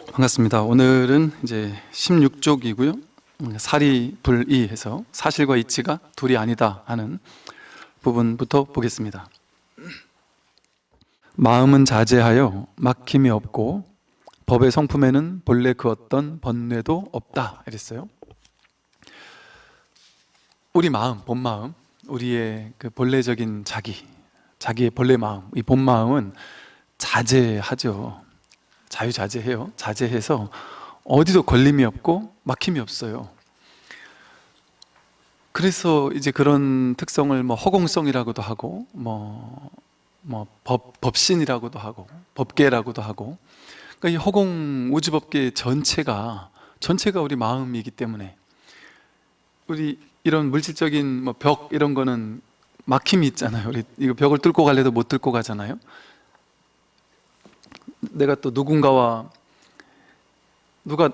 반갑습니다. 오늘은 이제 16쪽이고요. 음, 사리 불이 해서 사실과 이치가 둘이 아니다 하는 부분부터 보겠습니다. 마음은 자제하여 막힘이 없고 법의 성품에는 본래 그 어떤 번뇌도 없다 이랬어요. 우리 마음, 본 마음, 우리의 그 본래적인 자기, 자기의 본래 마음, 이 본 마음은 자제하죠. 자유자재해요. 자제해서 어디도 걸림이 없고 막힘이 없어요. 그래서 이제 그런 특성을 뭐 허공성이라고도 하고 뭐, 뭐 법, 법신이라고도 하고 법계라고도 하고 그러니까 이 허공 우주법계 전체가 전체가 우리 마음이기 때문에 우리 이런 물질적인 뭐 벽 이런 거는 막힘이 있잖아요. 우리 이거 벽을 뚫고 갈래도 못 뚫고 가잖아요. 내가 또 누군가와 누가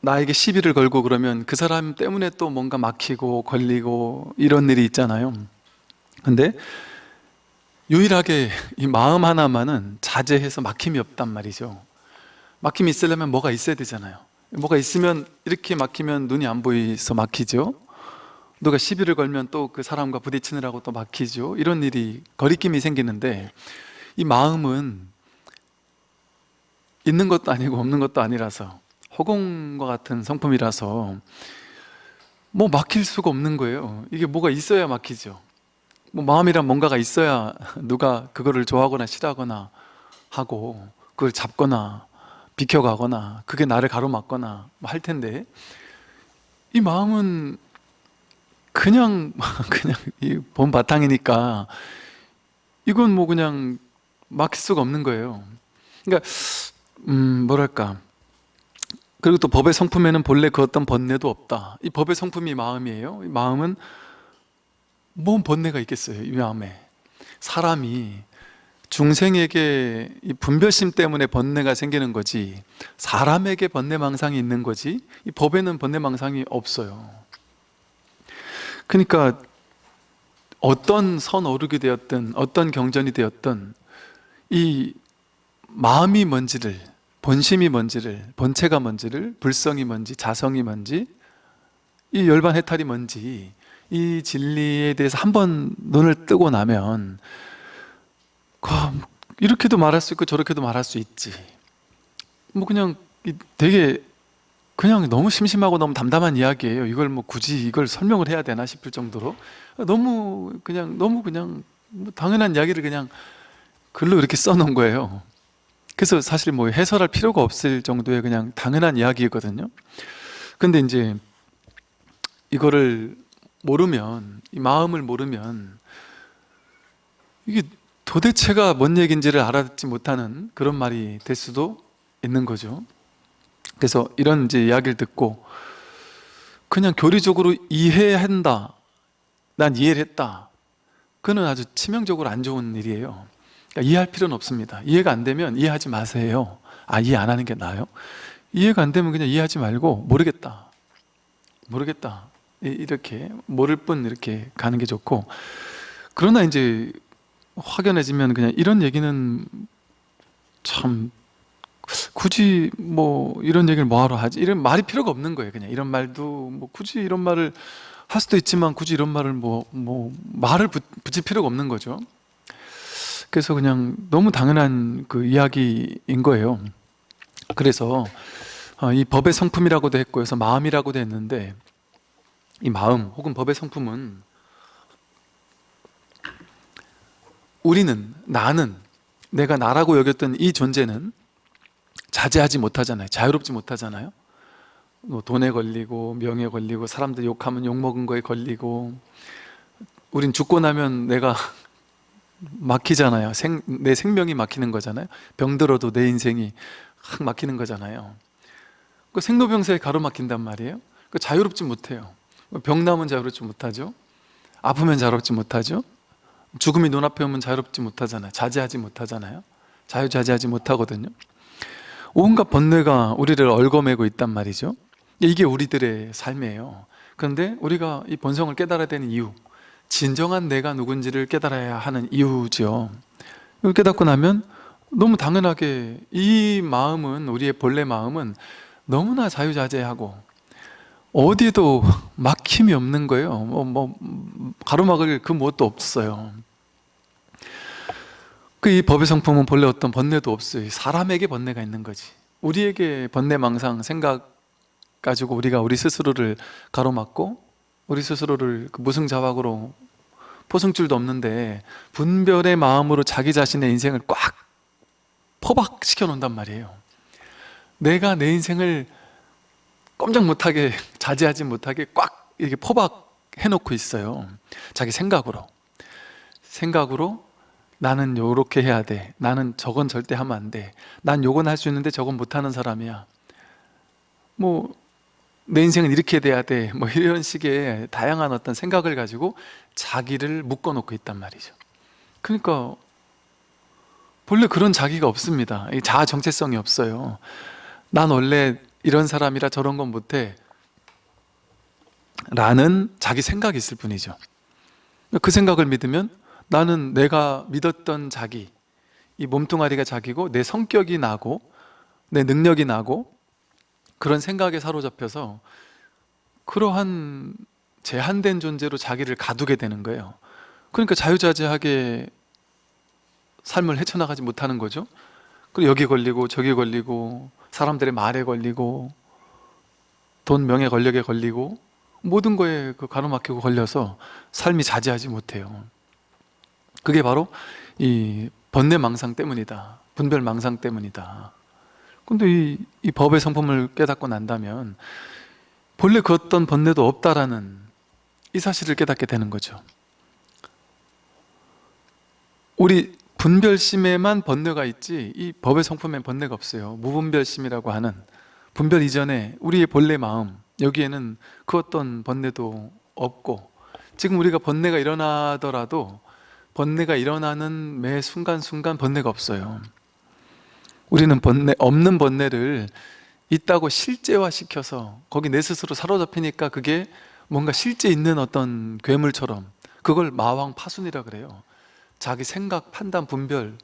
나에게 시비를 걸고 그러면 그 사람 때문에 또 뭔가 막히고 걸리고 이런 일이 있잖아요. 근데 유일하게 이 마음 하나만은 자제해서 막힘이 없단 말이죠. 막힘이 있으려면 뭐가 있어야 되잖아요. 뭐가 있으면 이렇게 막히면 눈이 안 보이서 막히죠. 누가 시비를 걸면 또 그 사람과 부딪히느라고 또 막히죠. 이런 일이 거리낌이 생기는데 이 마음은 있는 것도 아니고 없는 것도 아니라서 허공과 같은 성품이라서 뭐 막힐 수가 없는 거예요. 이게 뭐가 있어야 막히죠. 뭐 마음이란 뭔가가 있어야 누가 그거를 좋아하거나 싫어하거나 하고 그걸 잡거나 비켜가거나 그게 나를 가로막거나 뭐 할 텐데 이 마음은 그냥 그냥 본 바탕이니까 이건 뭐 그냥 막힐 수가 없는 거예요. 그러니까 음 뭐랄까. 그리고 또 법의 성품에는 본래 그 어떤 번뇌도 없다. 이 법의 성품이 마음이에요. 이 마음은 뭔 번뇌가 있겠어요 이 마음에. 사람이 중생에게 이 분별심 때문에 번뇌가 생기는 거지 사람에게 번뇌망상이 있는 거지 이 법에는 번뇌망상이 없어요. 그러니까 어떤 선 오르게 되었든 어떤 경전이 되었든 이 마음이 뭔지를 본심이 뭔지를 본체가 뭔지를 불성이 뭔지 자성이 뭔지 이 열반 해탈이 뭔지 이 진리에 대해서 한 번 눈을 뜨고 나면 이렇게도 말할 수 있고 저렇게도 말할 수 있지. 뭐 그냥 되게 그냥 너무 심심하고 너무 담담한 이야기예요. 이걸 뭐 굳이 이걸 설명을 해야 되나 싶을 정도로. 너무 그냥 너무 그냥 뭐 당연한 이야기를 그냥 글로 이렇게 써놓은 거예요 그래서 사실 뭐 해설할 필요가 없을 정도의 그냥 당연한 이야기거든요. 근데 이제 이거를 모르면 이 마음을 모르면 이게 도대체가 뭔 얘기인지를 알아듣지 못하는 그런 말이 될 수도 있는 거죠. 그래서 이런 이제 이야기를 듣고 그냥 교리적으로 이해한다 난 이해를 했다. 그는 아주 치명적으로 안 좋은 일이에요 그러니까 이해할 필요는 없습니다. 이해가 안 되면 이해하지 마세요. 아 이해 안 하는 게 나아요? 이해가 안 되면 그냥 이해하지 말고 모르겠다. 모르겠다. 이렇게 모를 뿐 이렇게 가는 게 좋고. 그러나 이제 확연해지면 그냥 이런 얘기는 참 굳이 뭐 이런 얘기를 뭐하러 하지? 이런 말이 필요가 없는 거예요 그냥. 이런 말도 뭐 굳이 이런 말을 할 수도 있지만 굳이 이런 말을 뭐, 뭐 말을 붙일 필요가 없는 거죠 그래서 그냥 너무 당연한 그 이야기인 거예요. 그래서 어, 이 법의 성품이라고도 했고 그래서 마음이라고도 했는데 이 마음 혹은 법의 성품은 우리는 나는 내가 나라고 여겼던 이 존재는 자제하지 못하잖아요. 자유롭지 못하잖아요. 뭐 돈에 걸리고 명에 걸리고 사람들 욕하면 욕먹은 거에 걸리고 우린 죽고 나면 내가 막히잖아요. 생, 내 생명이 막히는 거잖아요. 병들어도 내 인생이 확 막히는 거잖아요. 그 생로병사에 가로막힌단 말이에요. 그 자유롭지 못해요. 병 나면 자유롭지 못하죠. 아프면 자유롭지 못하죠. 죽음이 눈앞에 오면 자유롭지 못하잖아요. 자제하지 못하잖아요. 자유자재하지 못하거든요. 온갖 번뇌가 우리를 얽어매고 있단 말이죠. 이게 우리들의 삶이에요. 그런데 우리가 이 본성을 깨달아야 되는 이유 진정한 내가 누군지를 깨달아야 하는 이유죠. 이걸 깨닫고 나면 너무 당연하게 이 마음은 우리의 본래 마음은 너무나 자유자재하고 어디에도 막힘이 없는 거예요. 뭐, 뭐 가로막을 그 무엇도 없어요. 그 이 법의 성품은 본래 어떤 번뇌도 없어요. 사람에게 번뇌가 있는 거지. 우리에게 번뇌 망상 생각 가지고 우리가 우리 스스로를 가로막고 우리 스스로를 그 무승자박으로 포승줄도 없는데 분별의 마음으로 자기 자신의 인생을 꽉 포박시켜 놓는단 말이에요. 내가 내 인생을 꼼짝 못하게 자제하지 못하게 꽉 이렇게 포박해 놓고 있어요. 자기 생각으로. 생각으로 나는 요렇게 해야 돼. 나는 저건 절대 하면 안돼난 요건 할 수 있는데 저건 못하는 사람이야. 뭐 내 인생은 이렇게 돼야 돼 뭐 이런 식의 다양한 어떤 생각을 가지고 자기를 묶어 놓고 있단 말이죠. 그러니까 본래 그런 자기가 없습니다. 이 자아 정체성이 없어요. 난 원래 이런 사람이라 저런 건 못해. 라는 자기 생각이 있을 뿐이죠. 그 생각을 믿으면 나는 내가 믿었던 자기 이 몸뚱아리가 자기고 내 성격이 나고 내 능력이 나고 그런 생각에 사로잡혀서 그러한 제한된 존재로 자기를 가두게 되는 거예요. 그러니까 자유자재하게 삶을 헤쳐나가지 못하는 거죠. 그리고 여기 걸리고 저기 걸리고 사람들의 말에 걸리고 돈, 명예, 권력에 걸리고 모든 거에 그 가로막히고 걸려서 삶이 자제하지 못해요. 그게 바로 이 번뇌망상 때문이다. 분별망상 때문이다 근데 이, 이 법의 성품을 깨닫고 난다면 본래 그 어떤 번뇌도 없다라는 이 사실을 깨닫게 되는 거죠. 우리 분별심에만 번뇌가 있지 이 법의 성품엔 번뇌가 없어요. 무분별심이라고 하는 분별 이전에 우리의 본래 마음 여기에는 그 어떤 번뇌도 없고 지금 우리가 번뇌가 일어나더라도 번뇌가 일어나는 매 순간순간 번뇌가 없어요 우리는 번뇌, 없는 번뇌를 있다고 실제화시켜서 거기 내 스스로 사로잡히니까 그게 뭔가 실제 있는 어떤 괴물처럼 그걸 마왕 파순이라 그래요. 자기 생각, 판단, 분별.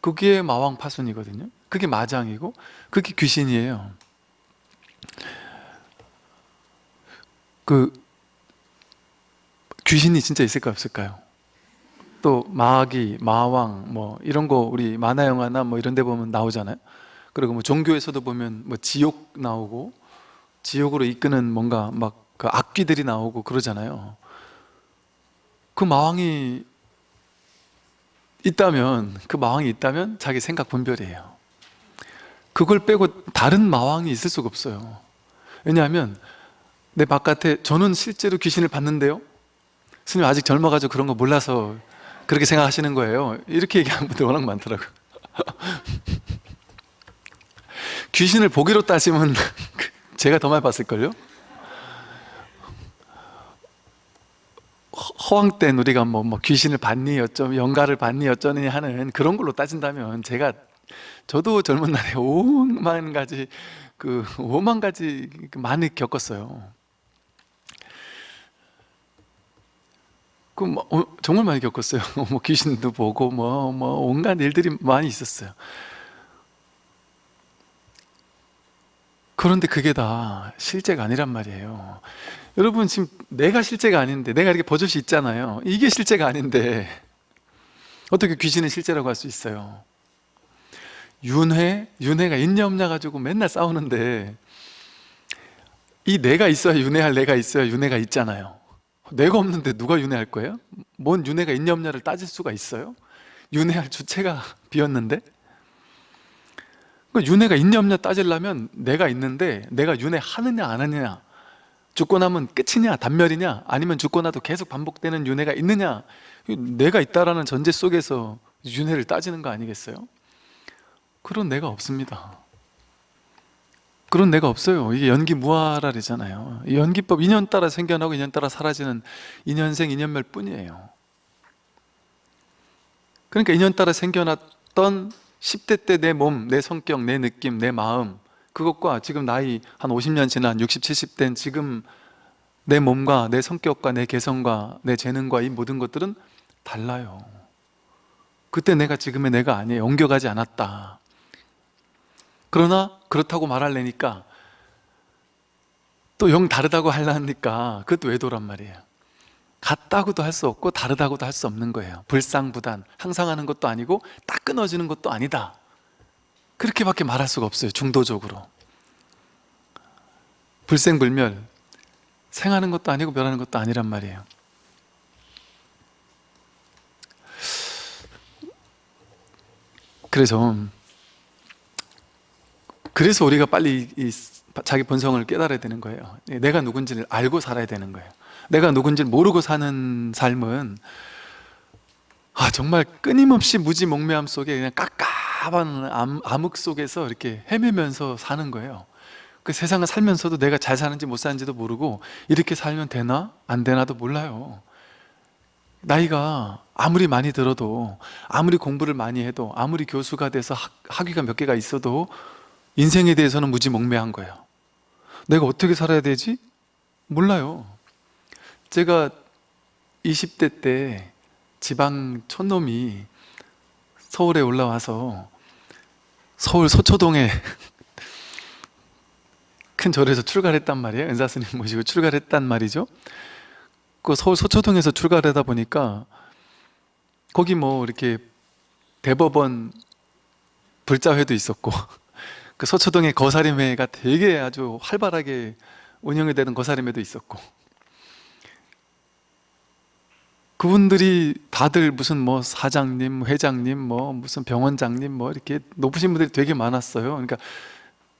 그게 마왕 파순이거든요. 그게 마장이고 그게 귀신이에요. 그 귀신이 진짜 있을까 없을까요? 또 마귀, 마왕 뭐 이런 거 우리 만화 영화나 뭐 이런 데 보면 나오잖아요. 그리고 뭐 종교에서도 보면 뭐 지옥 나오고 지옥으로 이끄는 뭔가 막 그 악귀들이 나오고 그러잖아요. 그 마왕이 있다면 그 마왕이 있다면 자기 생각 분별이에요. 그걸 빼고 다른 마왕이 있을 수가 없어요. 왜냐하면 내 바깥에 저는 실제로 귀신을 봤는데요. 스님 아직 젊어가지고 그런 거 몰라서 그렇게 생각하시는 거예요 이렇게 얘기하는 분들 워낙 많더라고요 귀신을 보기로 따지면 제가 더 많이 봤을걸요? 허황 때 우리가 뭐, 뭐 귀신을 봤니 어쩌 영가를 봤니 어쩌니 하는 그런 걸로 따진다면 제가 저도 젊은 날에 5만 가지 그 5만 가지 많이 겪었어요. 그 뭐, 어, 정말 많이 겪었어요. 뭐 귀신도 보고 뭐뭐 뭐 온갖 일들이 많이 있었어요. 그런데 그게 다 실제가 아니란 말이에요. 여러분 지금 내가 실제가 아닌데 내가 이렇게 버젓이 있잖아요 이게 실제가 아닌데 어떻게 귀신은 실제라고 할 수 있어요 윤회, 윤회가 있냐 없냐 가지고 맨날 싸우는데 이 내가 있어야 윤회할 내가 있어야 윤회가 있잖아요 내가 없는데 누가 윤회할 거예요? 뭔 윤회가 있냐 없냐를 따질 수가 있어요? 윤회할 주체가 비었는데 그러니까 윤회가 있냐 없냐 따지려면 내가 있는데 내가 윤회하느냐 안 하느냐 죽고 나면 끝이냐 단멸이냐 아니면 죽고 나도 계속 반복되는 윤회가 있느냐 내가 있다라는 전제 속에서 윤회를 따지는 거 아니겠어요? 그런 내가 없습니다 그런 내가 없어요. 이게 연기 무아라잖아요. 연기법 인연 따라 생겨나고 인연 따라 사라지는 인연생 인연멸 뿐이에요. 그러니까 인연 따라 생겨났던 10대 때 내 몸, 내 성격, 내 느낌, 내 마음 그것과 지금 나이 한 50년 지난 60, 70된 지금 내 몸과 내 성격과 내 개성과 내 재능과 이 모든 것들은 달라요. 그때 내가 지금의 내가 아니에요. 옮겨가지 않았다 그러나 그렇다고 말하려니까 또 영 다르다고 하려니까 그것도 외도란 말이에요. 같다고도 할 수 없고 다르다고도 할 수 없는 거예요. 불상부단 항상 하는 것도 아니고 딱 끊어지는 것도 아니다. 그렇게밖에 말할 수가 없어요 중도적으로. 불생불멸 생하는 것도 아니고 멸하는 것도 아니란 말이에요. 그래서 그래서 우리가 빨리 이 자기 본성을 깨달아야 되는 거예요. 내가 누군지를 알고 살아야 되는 거예요. 내가 누군지를 모르고 사는 삶은 아 정말 끊임없이 무지몽매함 속에 그냥 깝깝한 암- 암흑 속에서 이렇게 헤매면서 사는 거예요. 그 세상을 살면서도 내가 잘 사는지 못 사는지도 모르고 이렇게 살면 되나? 안 되나도 몰라요. 나이가 아무리 많이 들어도 아무리 공부를 많이 해도 아무리 교수가 돼서 학, 학위가 몇 개가 있어도 인생에 대해서는 무지몽매한 거예요. 내가 어떻게 살아야 되지? 몰라요. 제가 20대 때 지방 촌놈이 서울에 올라와서 서울 서초동에 큰 절에서 출가를 했단 말이에요. 은사 스님 모시고 출가를 했단 말이죠. 그 서울 서초동에서 출가를 하다 보니까 거기 뭐 이렇게 대법원 불자회도 있었고 그 서초동에 거사림회가 되게 아주 활발하게 운영이 되는 거사림회도 있었고 그분들이 다들 무슨 뭐 사장님, 회장님, 뭐 무슨 병원장님 뭐 이렇게 높으신 분들이 되게 많았어요. 그러니까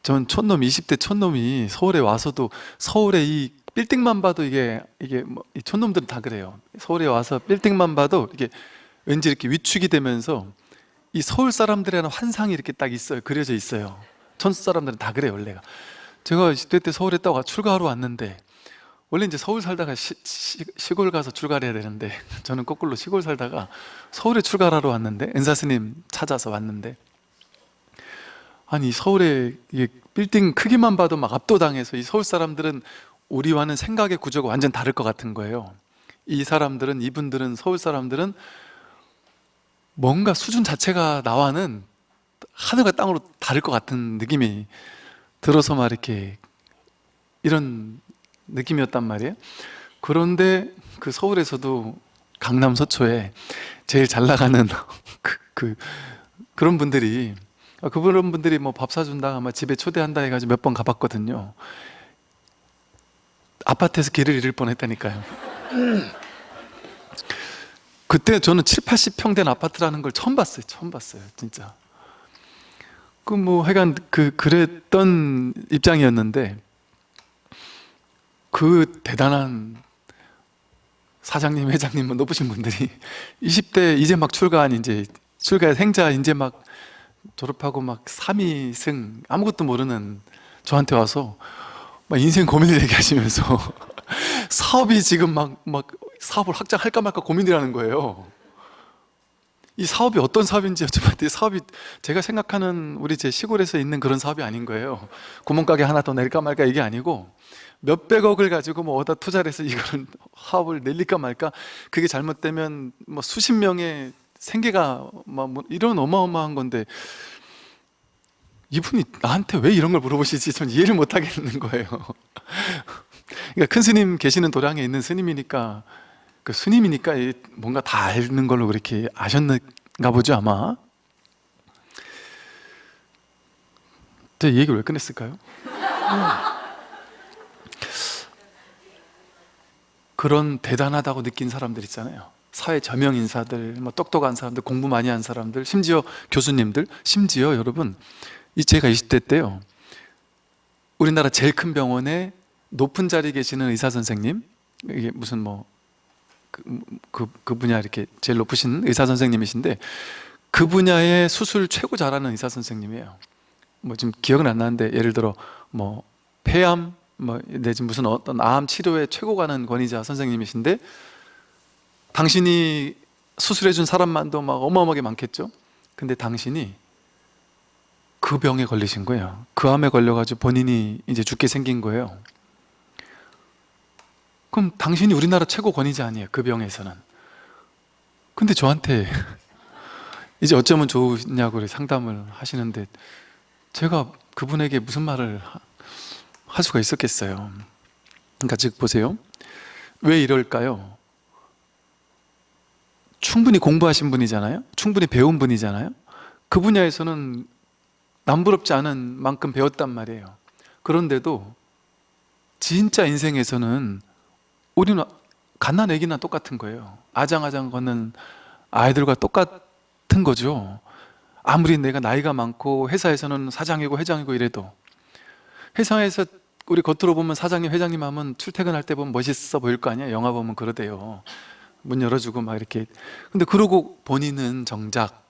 전 촌놈 20대 촌놈이 서울에 와서도 서울에 이 빌딩만 봐도 이게 이게 뭐 이 촌놈들은 다 그래요. 서울에 와서 빌딩만 봐도 이게 왠지 이렇게 위축이 되면서 이 서울 사람들이라는 환상이 이렇게 딱 있어요. 그려져 있어요. 촌 사람들은 다 그래요, 원래가. 제가 20대 때 서울에 있다가 출가하러 왔는데 원래 이제 서울 살다가 시, 골 가서 출가를 해야 되는데 저는 거꾸로 시골 살다가 서울에 출가하러 왔는데 은사 스님 찾아서 왔는데 아니 서울에 이게 빌딩 크기만 봐도 막 압도당해서 이 서울 사람들은 우리와는 생각의 구조가 완전 다를 것 같은 거예요 이 사람들은 이분들은 서울 사람들은 뭔가 수준 자체가 나와는 하늘과 땅으로 다를 것 같은 느낌이 들어서 막 이렇게 이런 느낌이었단 말이에요. 그런데 그 서울에서도 강남 서초에 제일 잘 나가는 그, 그 그런 분들이 아, 그런 분들이 뭐 밥 사준다 아마 집에 초대한다 해가지고 몇 번 가봤거든요. 아파트에서 길을 잃을 뻔했다니까요. 그때 저는 7, 80평 된 아파트라는 걸 처음 봤어요 처음 봤어요 진짜 그 뭐 하여간 그 그랬던 입장이었는데 그 대단한 사장님, 회장님, 뭐 높으신 분들이 20대 이제 막 출가한 이제 출가 생자 이제 막 졸업하고 막 3위 승 아무것도 모르는 저한테 와서 막 인생 고민을 얘기하시면서 사업이 지금 막, 막 사업을 확장할까 말까 고민이라는 거예요 이 사업이 어떤 사업인지 여쭤봤더니 사업이 제가 생각하는 우리 제 시골에서 있는 그런 사업이 아닌 거예요. 구멍가게 하나 더 낼까 말까 이게 아니고 몇백억을 가지고 뭐 어디다 투자를 해서 이걸 사업을 내릴까 말까 그게 잘못되면 뭐 수십 명의 생계가 뭐 이런 어마어마한 건데 이분이 나한테 왜 이런 걸 물어보시지? 전 이해를 못 하겠는 거예요. 그러니까 큰 스님 계시는 도량에 있는 스님이니까 그 스님이니까 뭔가 다 아는 걸로 그렇게 아셨는가 보죠 아마. 제 얘기를 왜 끝냈을까요? 그런 대단하다고 느낀 사람들 있잖아요. 사회 저명 인사들, 뭐 똑똑한 사람들, 공부 많이 한 사람들, 심지어 교수님들, 심지어 여러분 이 제가 20대 때요. 우리나라 제일 큰 병원에 높은 자리에 계시는 의사 선생님 이게 무슨 뭐 그, 그, 그 분야 이렇게 제일 높으신 의사 선생님이신데 그 분야의 수술 최고 잘하는 의사 선생님이에요. 뭐 지금 기억은 안 나는데 예를 들어 뭐 폐암 뭐 내지 무슨 어떤 암 치료에 최고 가는 권위자 선생님이신데 당신이 수술해 준 사람만도 막 어마어마하게 많겠죠? 근데 당신이 그 병에 걸리신 거예요. 그 암에 걸려가지고 본인이 이제 죽게 생긴 거예요 그럼 당신이 우리나라 최고 권위자 아니에요 그 병에서는? 근데 저한테 이제 어쩌면 이렇게 상담을 하시는데 제가 그분에게 무슨 말을 하- 할 수가 있었겠어요. 그러니까 즉 보세요. 왜 이럴까요? 충분히 공부하신 분이잖아요? 충분히 배운 분이잖아요? 그 분야에서는 남부럽지 않은 만큼 배웠단 말이에요. 그런데도 진짜 인생에서는 우리는 갓난 애기나 똑같은 거예요. 아장아장 걷는 아이들과 똑같은 거죠. 아무리 내가 나이가 많고 회사에서는 사장이고 회장이고 이래도 회사에서 우리 겉으로 보면 사장님 회장님 하면 출퇴근할 때 보면 멋있어 보일 거 아니야? 영화 보면 그러대요. 문 열어주고 막 이렇게. 근데 그러고 본인은 정작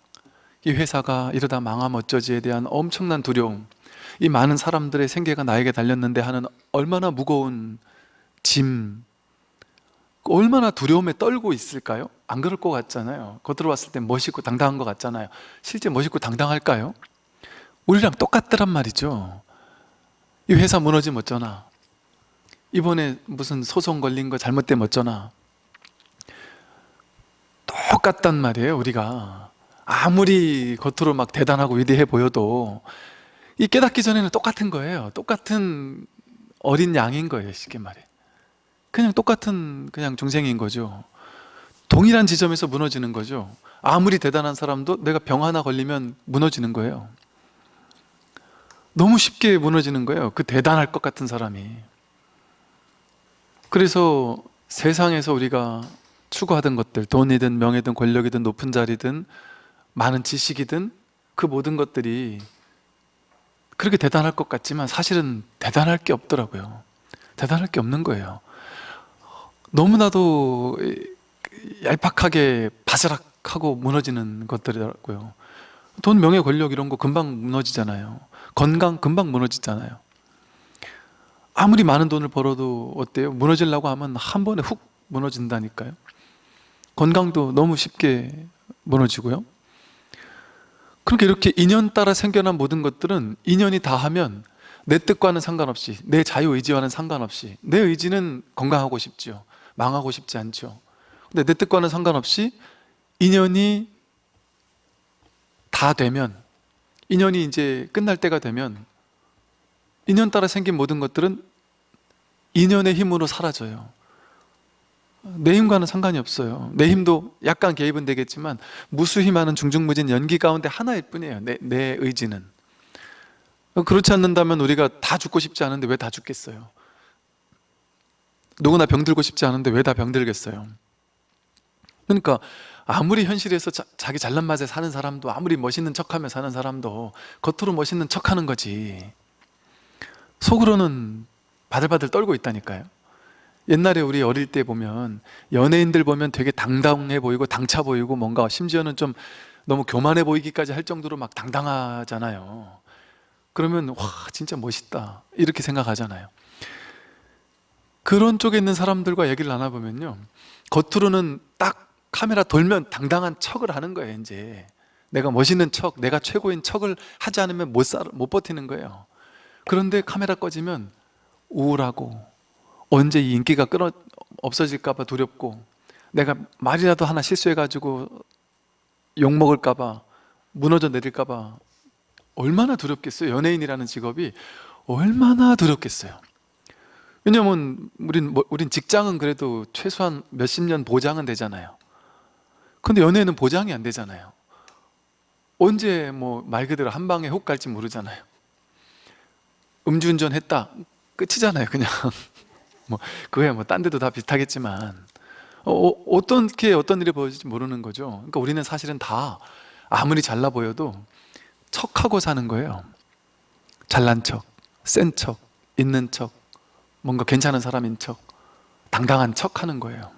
이 회사가 이러다 망하면 어쩌지에 대한 엄청난 두려움 이 많은 사람들의 생계가 나에게 달렸는데 하는 얼마나 무거운 짐 얼마나 두려움에 떨고 있을까요? 안 그럴 것 같잖아요. 겉으로 봤을 때 멋있고 당당한 것 같잖아요. 실제 멋있고 당당할까요? 우리랑 똑같더란 말이죠. 이 회사 무너지면 어쩌나? 이번에 무슨 소송 걸린 거 잘못되면 어쩌나? 똑같단 말이에요 우리가. 아무리 겉으로 막 대단하고 위대해 보여도 이 깨닫기 전에는 똑같은 거예요. 똑같은 어린 양인 거예요 쉽게 말해 그냥 똑같은 그냥 중생인 거죠. 동일한 지점에서 무너지는 거죠. 아무리 대단한 사람도 내가 병 하나 걸리면 무너지는 거예요. 너무 쉽게 무너지는 거예요. 그 대단할 것 같은 사람이. 그래서 세상에서 우리가 추구하던 것들 돈이든 명예든 권력이든 높은 자리든 많은 지식이든 그 모든 것들이 그렇게 대단할 것 같지만 사실은 대단할 게 없더라고요. 대단할 게 없는 거예요 너무나도 얄팍하게 바스락하고 무너지는 것들이더라고요. 돈, 명예, 권력 이런 거 금방 무너지잖아요. 건강 금방 무너지잖아요. 아무리 많은 돈을 벌어도 어때요? 무너지려고 하면 한 번에 훅 무너진다니까요. 건강도 너무 쉽게 무너지고요. 그렇게 이렇게 인연 따라 생겨난 모든 것들은 인연이 다 하면 내 뜻과는 상관없이 내 자유의지와는 상관없이 내 의지는 건강하고 싶죠 망하고 싶지 않죠. 근데 내 뜻과는 상관없이 인연이 다 되면 인연이 이제 끝날 때가 되면 인연 따라 생긴 모든 것들은 인연의 힘으로 사라져요. 내 힘과는 상관이 없어요. 내 힘도 약간 개입은 되겠지만 무수히 많은 중중무진 연기 가운데 하나일 뿐이에요. 내, 내 의지는. 그렇지 않는다면 우리가 다 죽고 싶지 않은데 왜 다 죽겠어요 누구나 병들고 싶지 않은데 왜 다 병들겠어요? 그러니까 아무리 현실에서 자, 기 잘난 맛에 사는 사람도 아무리 멋있는 척하며 사는 사람도 겉으로 멋있는 척하는 거지. 속으로는 바들바들 떨고 있다니까요. 옛날에 우리 어릴 때 보면 연예인들 보면 되게 당당해 보이고 당차 보이고 뭔가 심지어는 좀 너무 교만해 보이기까지 할 정도로 막 당당하잖아요. 그러면 와 진짜 멋있다. 이렇게 생각하잖아요 그런 쪽에 있는 사람들과 얘기를 나눠보면요. 겉으로는 딱 카메라 돌면 당당한 척을 하는 거예요 이제. 내가 멋있는 척, 내가 최고인 척을 하지 않으면 못, 살, 못 버티는 거예요. 그런데 카메라 꺼지면 우울하고 언제 이 인기가 끊어 없어질까 봐 두렵고 내가 말이라도 하나 실수해가지고 욕먹을까 봐 무너져 내릴까 봐 얼마나 두렵겠어요. 연예인이라는 직업이 얼마나 두렵겠어요 왜냐면 우린, 뭐, 우린 직장은 그래도 최소한 몇십 년 보장은 되잖아요. 근데 연애는 보장이 안 되잖아요. 언제 뭐 말 그대로 한 방에 혹 갈지 모르잖아요. 음주운전 했다 끝이잖아요 그냥. 뭐 그거야 뭐 딴 데도 다 비슷하겠지만. 어, 어떻게 어떤 일이 벌어질지 모르는 거죠. 그러니까 우리는 사실은 다 아무리 잘나 보여도 척하고 사는 거예요. 잘난 척, 센 척, 있는 척 뭔가 괜찮은 사람인 척 당당한 척 하는 거예요.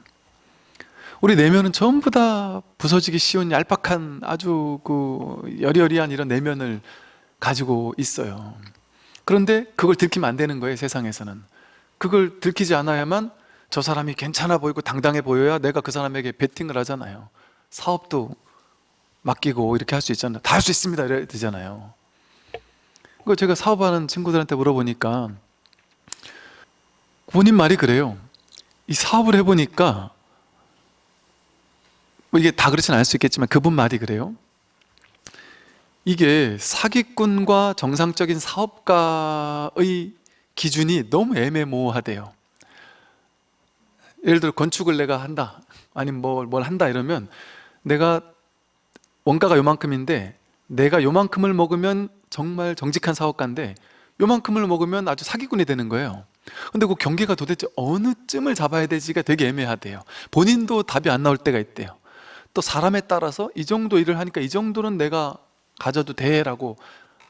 우리 내면은 전부 다 부서지기 쉬운 얄팍한 아주 그 여리여리한 이런 내면을 가지고 있어요. 그런데 그걸 들키면 안 되는 거예요 세상에서는. 그걸 들키지 않아야만 저 사람이 괜찮아 보이고 당당해 보여야 내가 그 사람에게 베팅을 하잖아요. 사업도 맡기고 이렇게 할 수 있잖아요. 다 할 수 있습니다. 이래야 되잖아요. 그 제가 사업하는 친구들한테 물어보니까 본인 말이 그래요. 이 사업을 해보니까 뭐 이게 다 그렇진 않을 수 있겠지만 그분 말이 그래요. 이게 사기꾼과 정상적인 사업가의 기준이 너무 애매모호하대요. 예를 들어 건축을 내가 한다 아니면 뭘, 뭘 한다 이러면 내가 원가가 요만큼인데 내가 요만큼을 먹으면 정말 정직한 사업가인데 요만큼을 먹으면 아주 사기꾼이 되는 거예요 근데 그 경계가 도대체 어느 쯤을 잡아야 되지가 되게 애매하대요. 본인도 답이 안 나올 때가 있대요. 또 사람에 따라서 이 정도 일을 하니까 이 정도는 내가 가져도 돼라고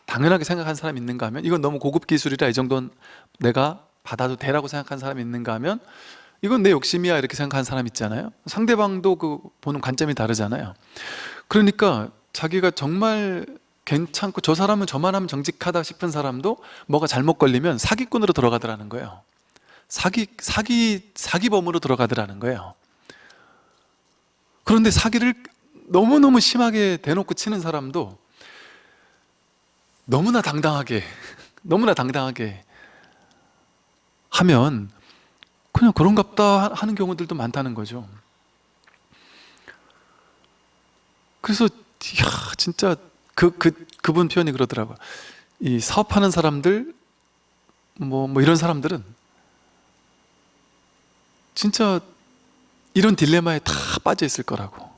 당연하게 생각한 사람이 있는가 하면 이건 너무 고급 기술이라 이 정도는 내가 받아도 돼라고 생각한 사람이 있는가 하면 이건 내 욕심이야 이렇게 생각하는 사람 있잖아요. 상대방도 그 보는 관점이 다르잖아요. 그러니까 자기가 정말 괜찮고 저 사람은 저만 하면 정직하다 싶은 사람도 뭐가 잘못 걸리면 사기꾼으로 들어가더라는 거예요. 사기, 사기, 사기범으로 들어가더라는 거예요. 그런데 사기를 너무너무 심하게 대놓고 치는 사람도 너무나 당당하게 너무나 당당하게 하면 그냥 그런갑다 하는 경우들도 많다는 거죠. 그래서 이야 진짜 그, 그, 그분 표현이 그러더라고요. 이 사업하는 사람들 뭐, 뭐 이런 사람들은 진짜 이런 딜레마에 다 빠져 있을 거라고.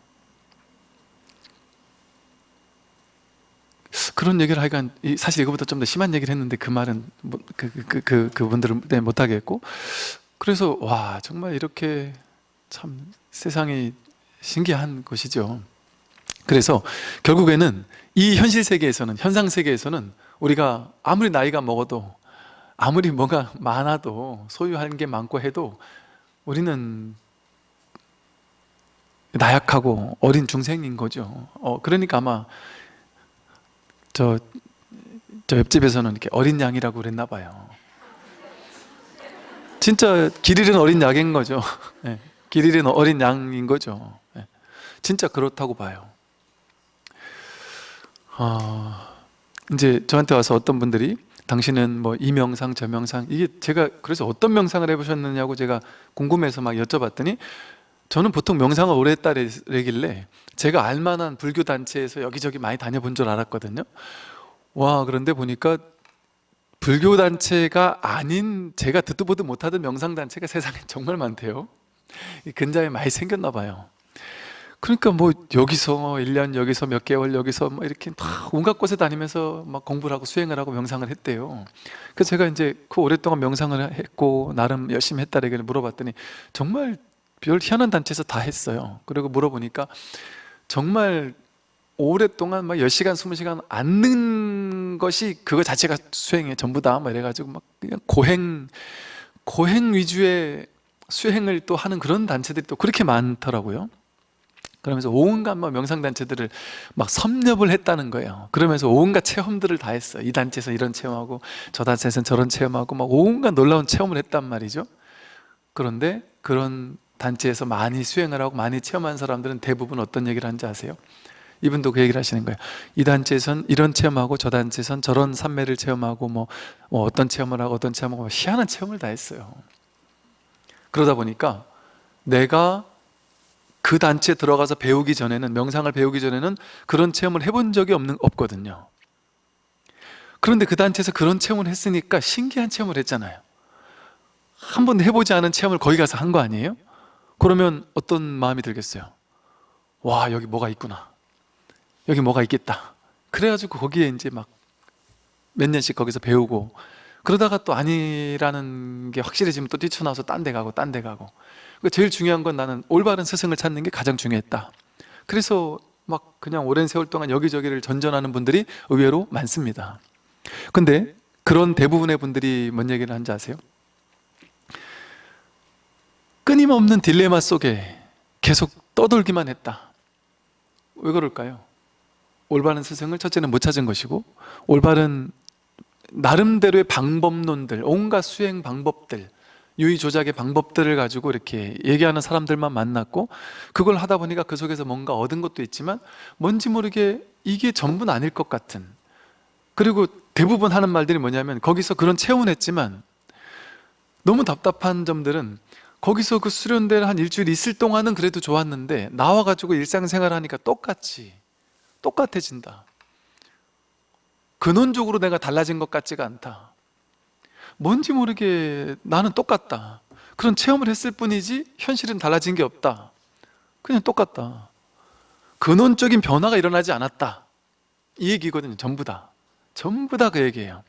그런 얘기를 하여간 이- 사실 이거보다 좀 더 심한 얘기를 했는데 그 말은 뭐, 그, 그, 그, 그, 그분들은 네, 못하겠고. 그래서 와 정말 이렇게 참 세상이 신기한 것이죠. 그래서 결국에는 이 현실 세계에서는 현상 세계에서는 우리가 아무리 나이가 먹어도 아무리 뭐가 많아도 소유한 게 많고 해도 우리는 나약하고 어린 중생인 거죠. 어, 그러니까 아마 저, 저 옆집에서는 이렇게 어린 양이라고 그랬나 봐요. 진짜 길 잃은 어린 양인 거죠. 예, 길 잃은 어린 양인 거죠. 예, 진짜 그렇다고 봐요 어, 이제 저한테 와서 어떤 분들이 당신은 뭐 이 명상 저 명상 이게 제가 그래서 어떤 명상을 해보셨느냐고 제가 궁금해서 막 여쭤봤더니 저는 보통 명상을 오래 했다길래 제가 알만한 불교 단체에서 여기저기 많이 다녀본 줄 알았거든요. 와 그런데 보니까 불교 단체가 아닌 제가 듣도 보도 못하던 명상 단체가 세상에 정말 많대요. 이 근자에 많이 생겼나 봐요 그러니까 뭐 여기서 1년 여기서 몇 개월 여기서 뭐 이렇게 다 온갖 곳에 다니면서 막 공부를 하고 수행을 하고 명상을 했대요. 그래서 제가 이제 그 오랫동안 명상을 했고 나름 열심히 했다라고 물어봤더니 정말 별 희한한 단체에서 다 했어요. 그리고 물어보니까 정말 오랫동안 막 10시간, 20시간 앉는 것이 그거 자체가 수행의 전부다. 막 이래가지고 막 그냥 고행 고행 위주의 수행을 또 하는 그런 단체들이 또 그렇게 많더라고요 그러면서 온갖 막 명상단체들을 막 섭렵을 했다는 거예요. 그러면서 온갖 체험들을 다 했어요. 이 단체에서 이런 체험하고 저 단체에서는 저런 체험하고 막 온갖 놀라운 체험을 했단 말이죠. 그런데 그런 단체에서 많이 수행을 하고 많이 체험한 사람들은 대부분 어떤 얘기를 하는지 아세요? 이분도 그 얘기를 하시는 거예요. 이 단체에선 이런 체험하고 저 단체에선 저런 산매를 체험하고 뭐, 뭐 어떤 체험을 하고 어떤 체험하고 뭐 희한한 체험을 다 했어요. 그러다 보니까 내가 그 단체에 들어가서 배우기 전에는 명상을 배우기 전에는 그런 체험을 해본 적이 없는, 없거든요. 그런데 그 단체에서 그런 체험을 했으니까 신기한 체험을 했잖아요. 한 번도 해보지 않은 체험을 거기 가서 한 거 아니에요? 그러면 어떤 마음이 들겠어요? 와 여기 뭐가 있구나. 여기 뭐가 있겠다. 그래가지고 거기에 이제 막 몇 년씩 거기서 배우고 그러다가 또 아니라는 게 확실해지면 또 뛰쳐나와서 딴 데 가고 딴 데 가고 제일 중요한 건 나는 올바른 스승을 찾는 게 가장 중요했다 그래서 막 그냥 오랜 세월 동안 여기저기를 전전하는 분들이 의외로 많습니다 근데 그런 대부분의 분들이 뭔 얘기를 하는지 아세요? 끊임없는 딜레마 속에 계속 떠돌기만 했다 왜 그럴까요? 올바른 스승을 첫째는 못 찾은 것이고 올바른 나름대로의 방법론들 온갖 수행 방법들 유의 조작의 방법들을 가지고 이렇게 얘기하는 사람들만 만났고 그걸 하다 보니까 그 속에서 뭔가 얻은 것도 있지만 뭔지 모르게 이게 전부는 아닐 것 같은. 그리고 대부분 하는 말들이 뭐냐면 거기서 그런 체험을 했지만 너무 답답한 점들은 거기서 그 수련대를 한 일주일 있을 동안은 그래도 좋았는데 나와가지고 일상생활 하니까 똑같이 똑같아진다. 근원적으로 내가 달라진 것 같지가 않다 뭔지 모르게 나는 똑같다. 그런 체험을 했을 뿐이지 현실은 달라진 게 없다. 그냥 똑같다. 근원적인 변화가 일어나지 않았다. 이 얘기거든요 전부 다. 전부 다 그 얘기예요.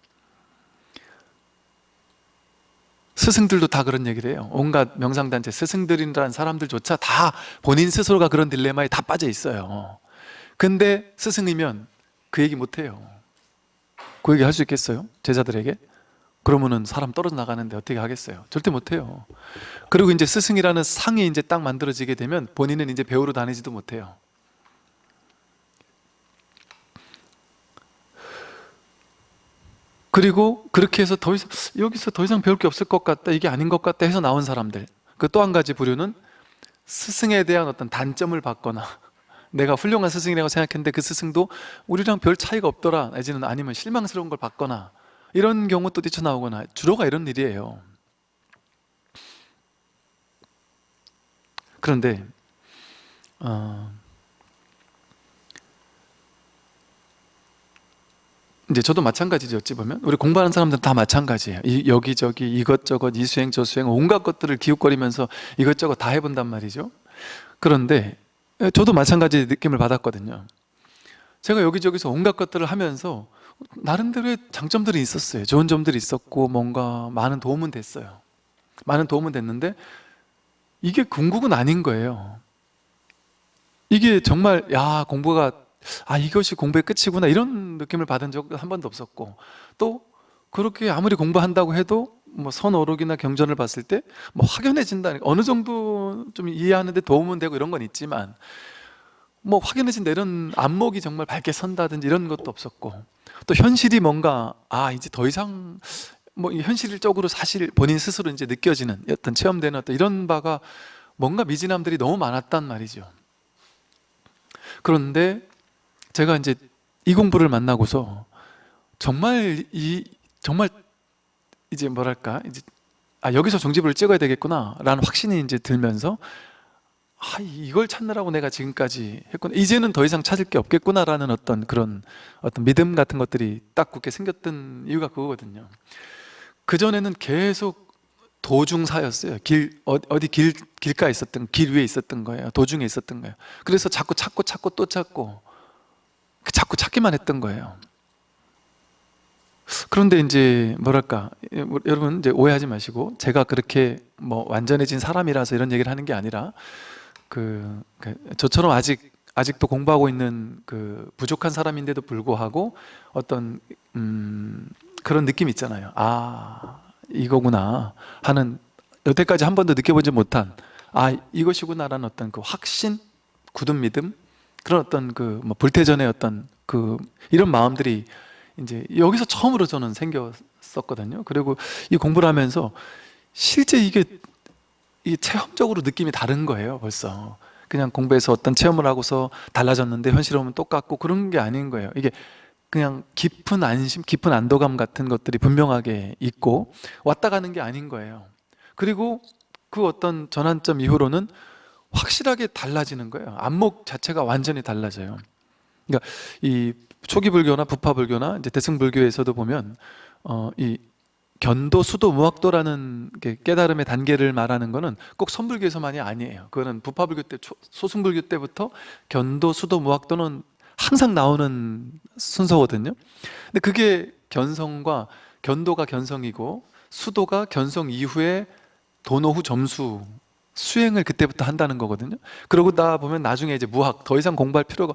스승들도 다 그런 얘기를 해요. 온갖 명상단체 스승들이라는 사람들조차 다 본인 스스로가 그런 딜레마에 다 빠져 있어요. 근데 스승이면 그 얘기 못해요. 그 얘기 할 수 있겠어요? 제자들에게? 그러면은 사람 떨어져 나가는데 어떻게 하겠어요? 절대 못해요. 그리고 이제 스승이라는 상이 이제 딱 만들어지게 되면 본인은 이제 배우러 다니지도 못해요. 그리고 그렇게 해서 더 이상 여기서 더 이상 배울 게 없을 것 같다 이게 아닌 것 같다 해서 나온 사람들. 그 또 한 가지 부류는 스승에 대한 어떤 단점을 받거나 내가 훌륭한 스승이라고 생각했는데 그 스승도 우리랑 별 차이가 없더라 내지는 아니면 실망스러운 걸 받거나 이런 경우 또 뛰쳐나오거나 주로가 이런 일이에요. 그런데 어, 이제 저도 마찬가지죠 어찌 보면. 우리 공부하는 사람들은 다 마찬가지예요. 이, 여기저기 이것저것 이수행 저수행 온갖 것들을 기웃거리면서 이것저것 다 해본단 말이죠. 그런데 저도 마찬가지 느낌을 받았거든요. 제가 여기저기서 온갖 것들을 하면서 나름대로의 장점들이 있었어요. 좋은 점들이 있었고 뭔가 많은 도움은 됐어요. 많은 도움은 됐는데 이게 궁극은 아닌 거예요. 이게 정말 야 공부가 아 이것이 공부의 끝이구나 이런 느낌을 받은 적 한 번도 없었고 또 그렇게 아무리 공부한다고 해도 뭐 선어록이나 경전을 봤을 때 뭐 확연해진다는 어느 정도 좀 이해하는데 도움은 되고 이런 건 있지만 뭐 확연해진다 이런 안목이 정말 밝게 선다든지 이런 것도 없었고 또 현실이 뭔가 아 이제 더 이상 뭐 현실적으로 사실 본인 스스로 이제 느껴지는 어떤 체험되는 어떤 이런 바가 뭔가 미진함들이 너무 많았단 말이죠. 그런데 제가 이제 이 공부를 만나고서 정말 이 정말 이제 뭐랄까 이제 아 여기서 종지부를 찍어야 되겠구나 라는 확신이 이제 들면서 아 이걸 찾느라고 내가 지금까지 했구나. 이제는 더 이상 찾을 게 없겠구나라는 어떤 그런 어떤 믿음 같은 것들이 딱 굳게 생겼던 이유가 그거거든요. 그 전에는 계속 도중사였어요. 길 어- 어디 길 길가에 있었던 길 위에 있었던 거예요. 도중에 있었던 거예요. 그래서 자꾸 찾고 찾고 또 찾고 그 자꾸 찾기만 했던 거예요. 그런데 이제 뭐랄까 여러분 이제 오해하지 마시고 제가 그렇게 뭐 완전해진 사람이라서 이런 얘기를 하는 게 아니라 그, 그 저처럼 아직 아직도 공부하고 있는 그 부족한 사람인데도 불구하고 어떤 음 그런 느낌 있잖아요. 아 이거구나 하는 여태까지 한 번도 느껴보지 못한 아 이것이구나라는 어떤 그 확신, 굳은 믿음 그런 어떤 그 뭐 불태전의 어떤 그 이런 마음들이 이제 여기서 처음으로 저는 생겼었거든요. 그리고 이 공부를 하면서 실제 이게 이 체험적으로 느낌이 다른 거예요. 벌써 그냥 공부해서 어떤 체험을 하고서 달라졌는데 현실에 오면 똑같고 그런 게 아닌 거예요. 이게 그냥 깊은 안심, 깊은 안도감 같은 것들이 분명하게 있고 왔다 가는 게 아닌 거예요. 그리고 그 어떤 전환점 이후로는 확실하게 달라지는 거예요. 안목 자체가 완전히 달라져요. 그러니까 이 초기 불교나 부파 불교나 이제 대승 불교에서도 보면 어, 이 견도, 수도, 무학도라는 게 깨달음의 단계를 말하는 거는 꼭 선불교에서만이 아니에요. 그거는 부파불교 때, 초- 소승불교 때부터 견도, 수도, 무학도는 항상 나오는 순서거든요. 근데 그게 견성과 견도가 견성이고 수도가 견성 이후에 도노 후 점수 수행을 그때부터 한다는 거거든요. 그러고 나 보면 나중에 이제 무학 더 이상 공부할 필요가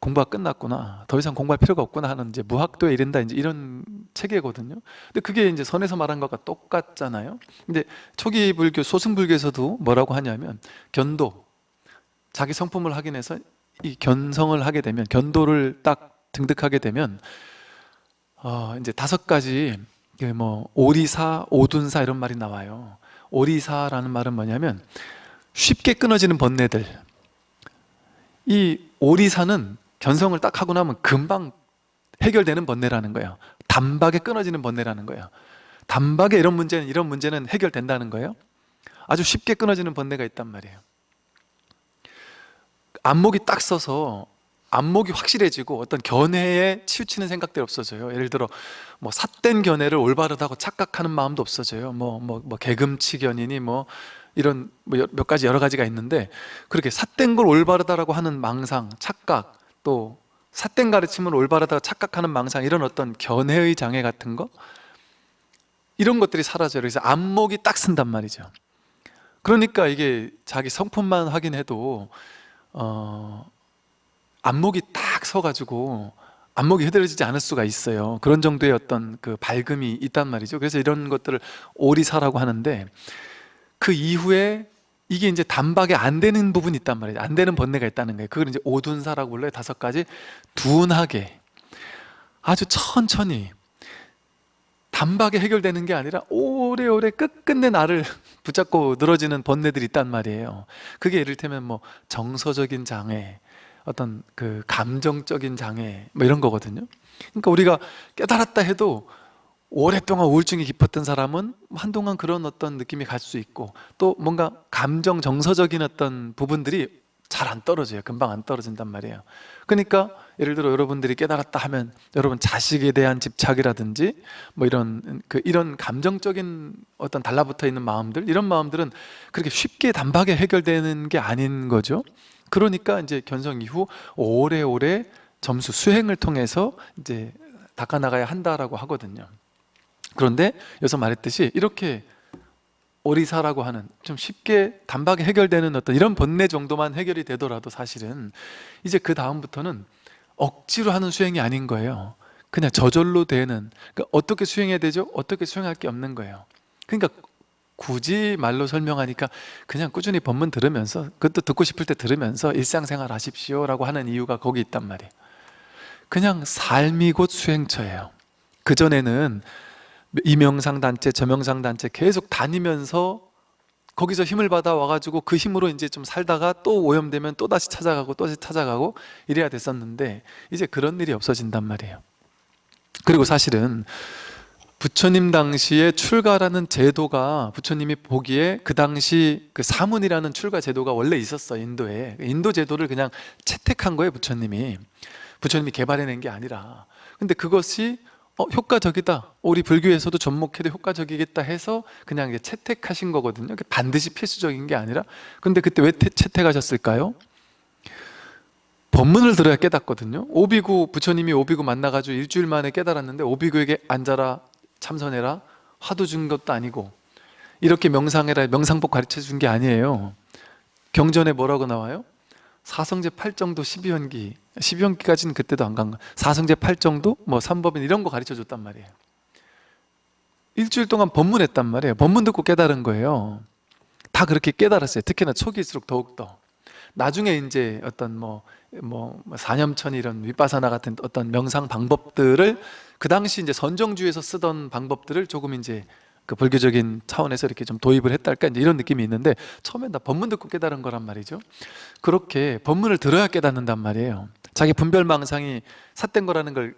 공부가 끝났구나. 더 이상 공부할 필요가 없구나 하는 이제 무학도에 이른다 이제 이런 체계거든요. 근데 그게 이제 선에서 말한 것과 똑같잖아요. 근데 초기 불교 소승 불교에서도 뭐라고 하냐면 견도 자기 성품을 확인해서 이 견성을 하게 되면 견도를 딱 등득하게 되면 어 이제 다섯 가지 그뭐 오리사, 오둔사 이런 말이 나와요. 오리사라는 말은 뭐냐면 쉽게 끊어지는 번뇌들. 이 오리사는 견성을 딱 하고 나면 금방 해결되는 번뇌라는 거예요. 단박에 끊어지는 번뇌라는 거예요. 단박에 이런 문제는 이런 문제는 해결된다는 거예요. 아주 쉽게 끊어지는 번뇌가 있단 말이에요. 안목이 딱 서서 안목이 확실해지고 어떤 견해에 치우치는 생각들이 없어져요 예를 들어 뭐 삿된 견해를 올바르다고 착각하는 마음도 없어져요 뭐 뭐 뭐 개금치 견이니 뭐 이런 뭐 몇 가지 여러 가지가 있는데 그렇게 삿된 걸 올바르다라고 하는 망상, 착각 또 삿된 가르침을 올바르다고 착각하는 망상 이런 어떤 견해의 장애 같은 거? 이런 것들이 사라져요. 그래서 안목이 딱 쓴단 말이죠. 그러니까 이게 자기 성품만 확인해도 어, 안목이 딱 서가지고 안목이 흐드러지지 않을 수가 있어요. 그런 정도의 어떤 그 밝음이 있단 말이죠. 그래서 이런 것들을 오리사라고 하는데 그 이후에 이게 이제 단박에 안 되는 부분이 있단 말이에요. 안 되는 번뇌가 있다는 거예요. 그걸 이제 오둔사라고 불러요. 다섯 가지 둔하게. 아주 천천히. 단박에 해결되는 게 아니라 오래오래 끝끝내 나를 붙잡고 늘어지는 번뇌들이 있단 말이에요. 그게 이를테면 뭐 정서적인 장애 어떤 그 감정적인 장애 뭐 이런 거거든요. 그러니까 우리가 깨달았다 해도 오랫동안 우울증이 깊었던 사람은 한동안 그런 어떤 느낌이 갈 수 있고 또 뭔가 감정 정서적인 어떤 부분들이 잘 안 떨어져요. 금방 안 떨어진단 말이에요. 그러니까 예를 들어 여러분들이 깨달았다 하면 여러분 자식에 대한 집착이라든지 뭐 이런 그 이런 감정적인 어떤 달라붙어 있는 마음들 이런 마음들은 그렇게 쉽게 단박에 해결되는 게 아닌 거죠. 그러니까 이제 견성 이후 오래오래 점수 수행을 통해서 이제 닦아나가야 한다라고 하거든요 그런데 여기서 말했듯이 이렇게 오리사라고 하는 좀 쉽게 단박에 해결되는 어떤 이런 번뇌 정도만 해결이 되더라도 사실은 이제 그 다음부터는 억지로 하는 수행이 아닌 거예요. 그냥 저절로 되는 그러니까 어떻게 수행해야 되죠? 어떻게 수행할 게 없는 거예요. 그러니까 굳이 말로 설명하니까 그냥 꾸준히 법문 들으면서 그것도 듣고 싶을 때 들으면서 일상생활 하십시오 라고 하는 이유가 거기 있단 말이에요. 그냥 삶이 곧 수행처예요. 그전에는 이명상 단체, 저명상 단체 계속 다니면서 거기서 힘을 받아 와가지고 그 힘으로 이제 좀 살다가 또 오염되면 또 다시 찾아가고 또 다시 찾아가고 이래야 됐었는데 이제 그런 일이 없어진단 말이에요. 그리고 사실은 부처님 당시에 출가라는 제도가 부처님이 보기에 그 당시 그 사문이라는 출가 제도가 원래 있었어 인도에. 인도 제도를 그냥 채택한 거예요 부처님이. 부처님이 개발해낸 게 아니라. 근데 그것이 어, 효과적이다. 우리 불교에서도 접목해도 효과적이겠다 해서 그냥 채택하신 거거든요. 반드시 필수적인 게 아니라. 근데 그때 왜 태, 채택하셨을까요? 법문을 들어야 깨닫거든요. 오비구 부처님이 오비구 만나가지고 일주일 만에 깨달았는데 오비구에게 앉아라 참선해라 화두 준 것도 아니고 이렇게 명상해라 명상법 가르쳐 준 게 아니에요. 경전에 뭐라고 나와요? 사성제 8정도 12연기 12연기까지는 그때도 안 간 거. 사성제 8정도? 뭐 3법인 이런 거 가르쳐 줬단 말이에요. 일주일 동안 법문했단 말이에요. 법문 듣고 깨달은 거예요. 다 그렇게 깨달았어요. 특히나 초기일수록 더욱더. 나중에 이제 어떤 뭐, 뭐, 사념천 이런 윗바사나 같은 어떤 명상 방법들을 그 당시 이제 선정주에서 쓰던 방법들을 조금 이제 그 불교적인 차원에서 이렇게 좀 도입을 했달까? 이제 이런 느낌이 있는데 처음엔 다 법문 듣고 깨달은 거란 말이죠. 그렇게 법문을 들어야 깨닫는단 말이에요. 자기 분별망상이 삿된 거라는 걸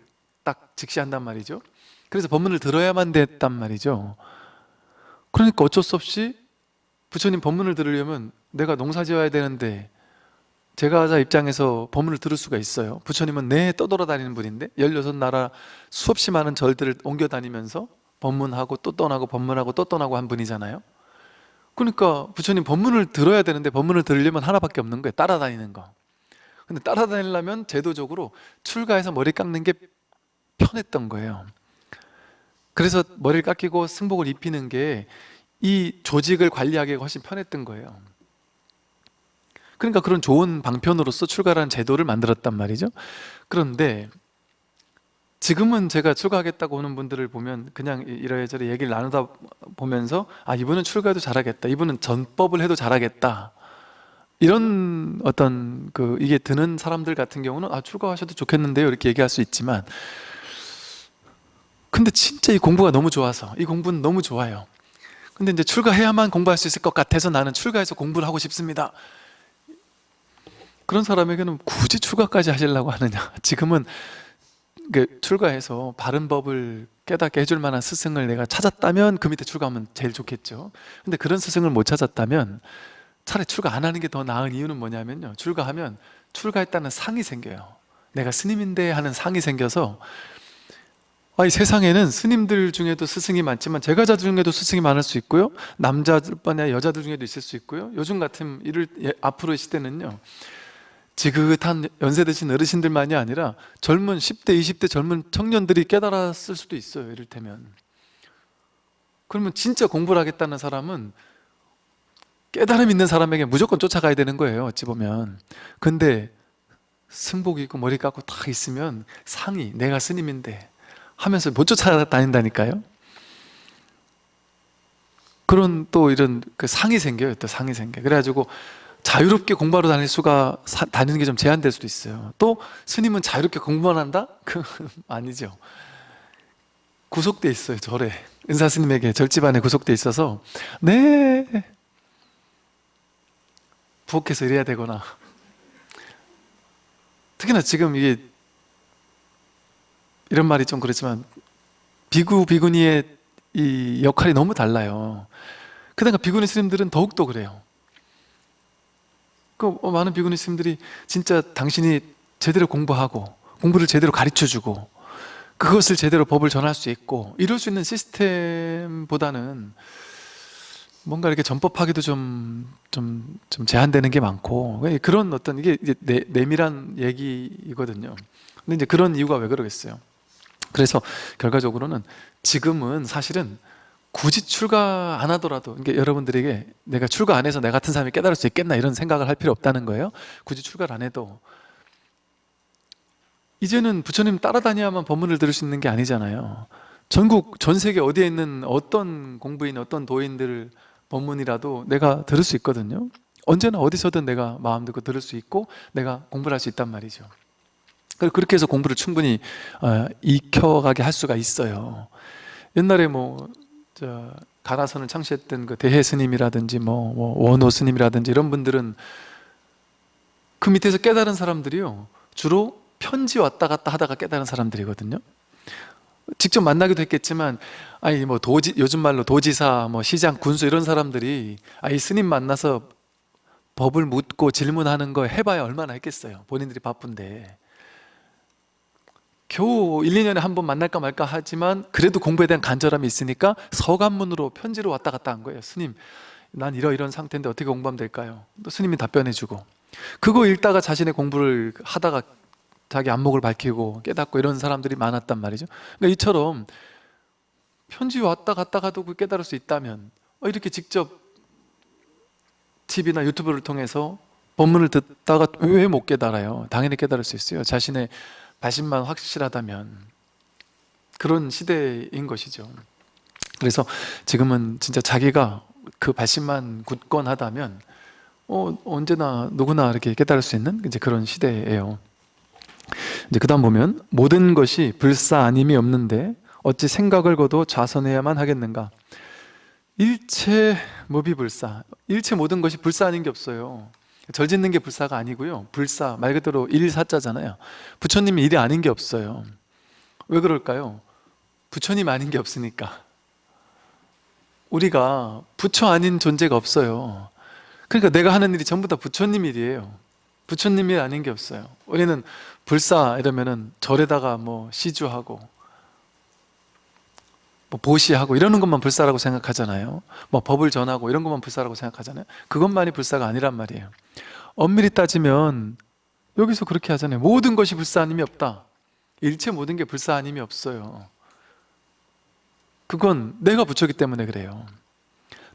딱 직시한단 말이죠. 그래서 법문을 들어야만 됐단 말이죠. 그러니까 어쩔 수 없이 부처님 법문을 들으려면 내가 농사 지어야 되는데 제가 하자 입장에서 법문을 들을 수가 있어요. 부처님은 내 떠돌아다니는 분인데 16나라 수없이 많은 절들을 옮겨 다니면서 법문하고 또 떠나고 법문하고 또 떠나고 한 분이잖아요. 그러니까 부처님 법문을 들어야 되는데 법문을 들으려면 하나밖에 없는 거예요. 따라다니는 거. 근데 따라다니려면 제도적으로 출가해서 머리 깎는 게 편했던 거예요. 그래서 머리를 깎이고 승복을 입히는 게 이 조직을 관리하기가 훨씬 편했던 거예요. 그러니까 그런 좋은 방편으로서 출가라는 제도를 만들었단 말이죠. 그런데 지금은 제가 출가하겠다고 오는 분들을 보면 그냥 이러저러 얘기를 나누다 보면서 아 이분은 출가해도 잘하겠다. 이분은 전법을 해도 잘하겠다. 이런 어떤 그 이게 드는 사람들 같은 경우는 아 출가하셔도 좋겠는데요. 이렇게 얘기할 수 있지만. 근데 진짜 이 공부가 너무 좋아서 이 공부는 너무 좋아요. 근데 이제 출가해야만 공부할 수 있을 것 같아서 나는 출가해서 공부를 하고 싶습니다. 그런 사람에게는 굳이 출가까지 하시려고 하느냐. 지금은 그 출가해서 바른 법을 깨닫게 해줄 만한 스승을 내가 찾았다면 그 밑에 출가하면 제일 좋겠죠. 근데 그런 스승을 못 찾았다면 차라리 출가 안 하는 게 더 나은 이유는 뭐냐면요. 출가하면 출가했다는 상이 생겨요. 내가 스님인데 하는 상이 생겨서 아, 이 세상에는 스님들 중에도 스승이 많지만 제가자 중에도 스승이 많을 수 있고요. 남자들 뿐 아니라 여자들 중에도 있을 수 있고요. 요즘 같은 이를 예, 앞으로의 시대는요 지긋한 연세 드신 어르신들만이 아니라 젊은 10대, 20대 젊은 청년들이 깨달았을 수도 있어요 이를테면. 그러면 진짜 공부를 하겠다는 사람은 깨달음 있는 사람에게 무조건 쫓아가야 되는 거예요 어찌 보면. 근데 승복 입고 머리 깎고 딱 있으면 상이 내가 스님인데 하면서 못 쫓아다닌다니까요. 그런 또 이런 그 상이 생겨요 또 상이 생겨. 그래가지고 자유롭게 공부하러 다닐 수가 사- 다니는 게 좀 제한될 수도 있어요 또 스님은 자유롭게 공부만 한다? 그 아니죠 구속돼 있어요 절에 은사 스님에게 절집안에 구속돼 있어서 네 부엌에서 일해야 되거나 특히나 지금 이게 이런 말이 좀 그렇지만 비구 비구니의 이 역할이 너무 달라요. 그러니까 비구니 스님들은 더욱더 그래요. 그 어, 많은 비구니 스님들이 진짜 당신이 제대로 공부하고 공부를 제대로 가르쳐주고 그것을 제대로 법을 전할 수 있고 이럴 수 있는 시스템보다는 뭔가 이렇게 전법하기도 좀, 좀, 좀 제한되는 게 많고 그런 어떤 이게 내, 내밀한 얘기이거든요. 근데 이제 그런 이유가 왜 그러겠어요? 그래서 결과적으로는 지금은 사실은 굳이 출가 안 하더라도 이게 여러분들에게 내가 출가 안 해서 내 같은 사람이 깨달을 수 있겠나 이런 생각을 할 필요 없다는 거예요. 굳이 출가를 안 해도 이제는 부처님 따라다녀야만 법문을 들을 수 있는 게 아니잖아요. 전국 전 세계 어디에 있는 어떤 공부인 어떤 도인들 법문이라도 내가 들을 수 있거든요. 언제나 어디서든 내가 마음 듣고 들을 수 있고 내가 공부를 할 수 있단 말이죠. 그렇게 해서 공부를 충분히 어, 익혀가게 할 수가 있어요. 옛날에 뭐 저, 가나선을 창시했던 그 대해 스님이라든지 뭐, 뭐 원호 스님이라든지 이런 분들은 그 밑에서 깨달은 사람들이요. 주로 편지 왔다 갔다 하다가 깨달은 사람들이거든요. 직접 만나기도 했겠지만 아니 뭐 도지 요즘 말로 도지사 뭐 시장 군수 이런 사람들이 아이 스님 만나서 법을 묻고 질문하는 거 해봐야 얼마나 했겠어요. 본인들이 바쁜데 겨우 1, 2년에 한 번 만날까 말까 하지만 그래도 공부에 대한 간절함이 있으니까 서간문으로 편지로 왔다 갔다 한 거예요 스님 난 이러이런 상태인데 어떻게 공부하면 될까요? 또 스님이 답변해 주고 그거 읽다가 자신의 공부를 하다가 자기 안목을 밝히고 깨닫고 이런 사람들이 많았단 말이죠 그러니까 이처럼 편지 왔다 갔다 가도 그 깨달을 수 있다면 어, 이렇게 직접 TV나 유튜브를 통해서 법문을 듣다가 왜 못 깨달아요? 당연히 깨달을 수 있어요 자신의 발심만 확실하다면 그런 시대인 것이죠. 그래서 지금은 진짜 자기가 그 발심만 굳건하다면 어, 언제나 누구나 이렇게 깨달을 수 있는 이제 그런 시대예요. 이제 그 다음 보면 모든 것이 불사 아님이 없는데 어찌 생각을 거도 좌선해야만 하겠는가? 일체 무비불사. 일체 모든 것이 불사 아닌 게 없어요 절 짓는 게 불사가 아니고요. 불사 말 그대로 일사자잖아요. 부처님이 일이 아닌 게 없어요. 왜 그럴까요? 부처님 아닌 게 없으니까. 우리가 부처 아닌 존재가 없어요. 그러니까 내가 하는 일이 전부 다 부처님 일이에요. 부처님 일 아닌 게 없어요. 우리는 불사 이러면은 절에다가 뭐 시주하고 뭐 보시하고 이러는 것만 불사라고 생각하잖아요. 뭐 법을 전하고 이런 것만 불사라고 생각하잖아요. 그것만이 불사가 아니란 말이에요. 엄밀히 따지면 여기서 그렇게 하잖아요. 모든 것이 불사 아님이 없다. 일체 모든 게 불사 아님이 없어요. 그건 내가 부처기 때문에 그래요.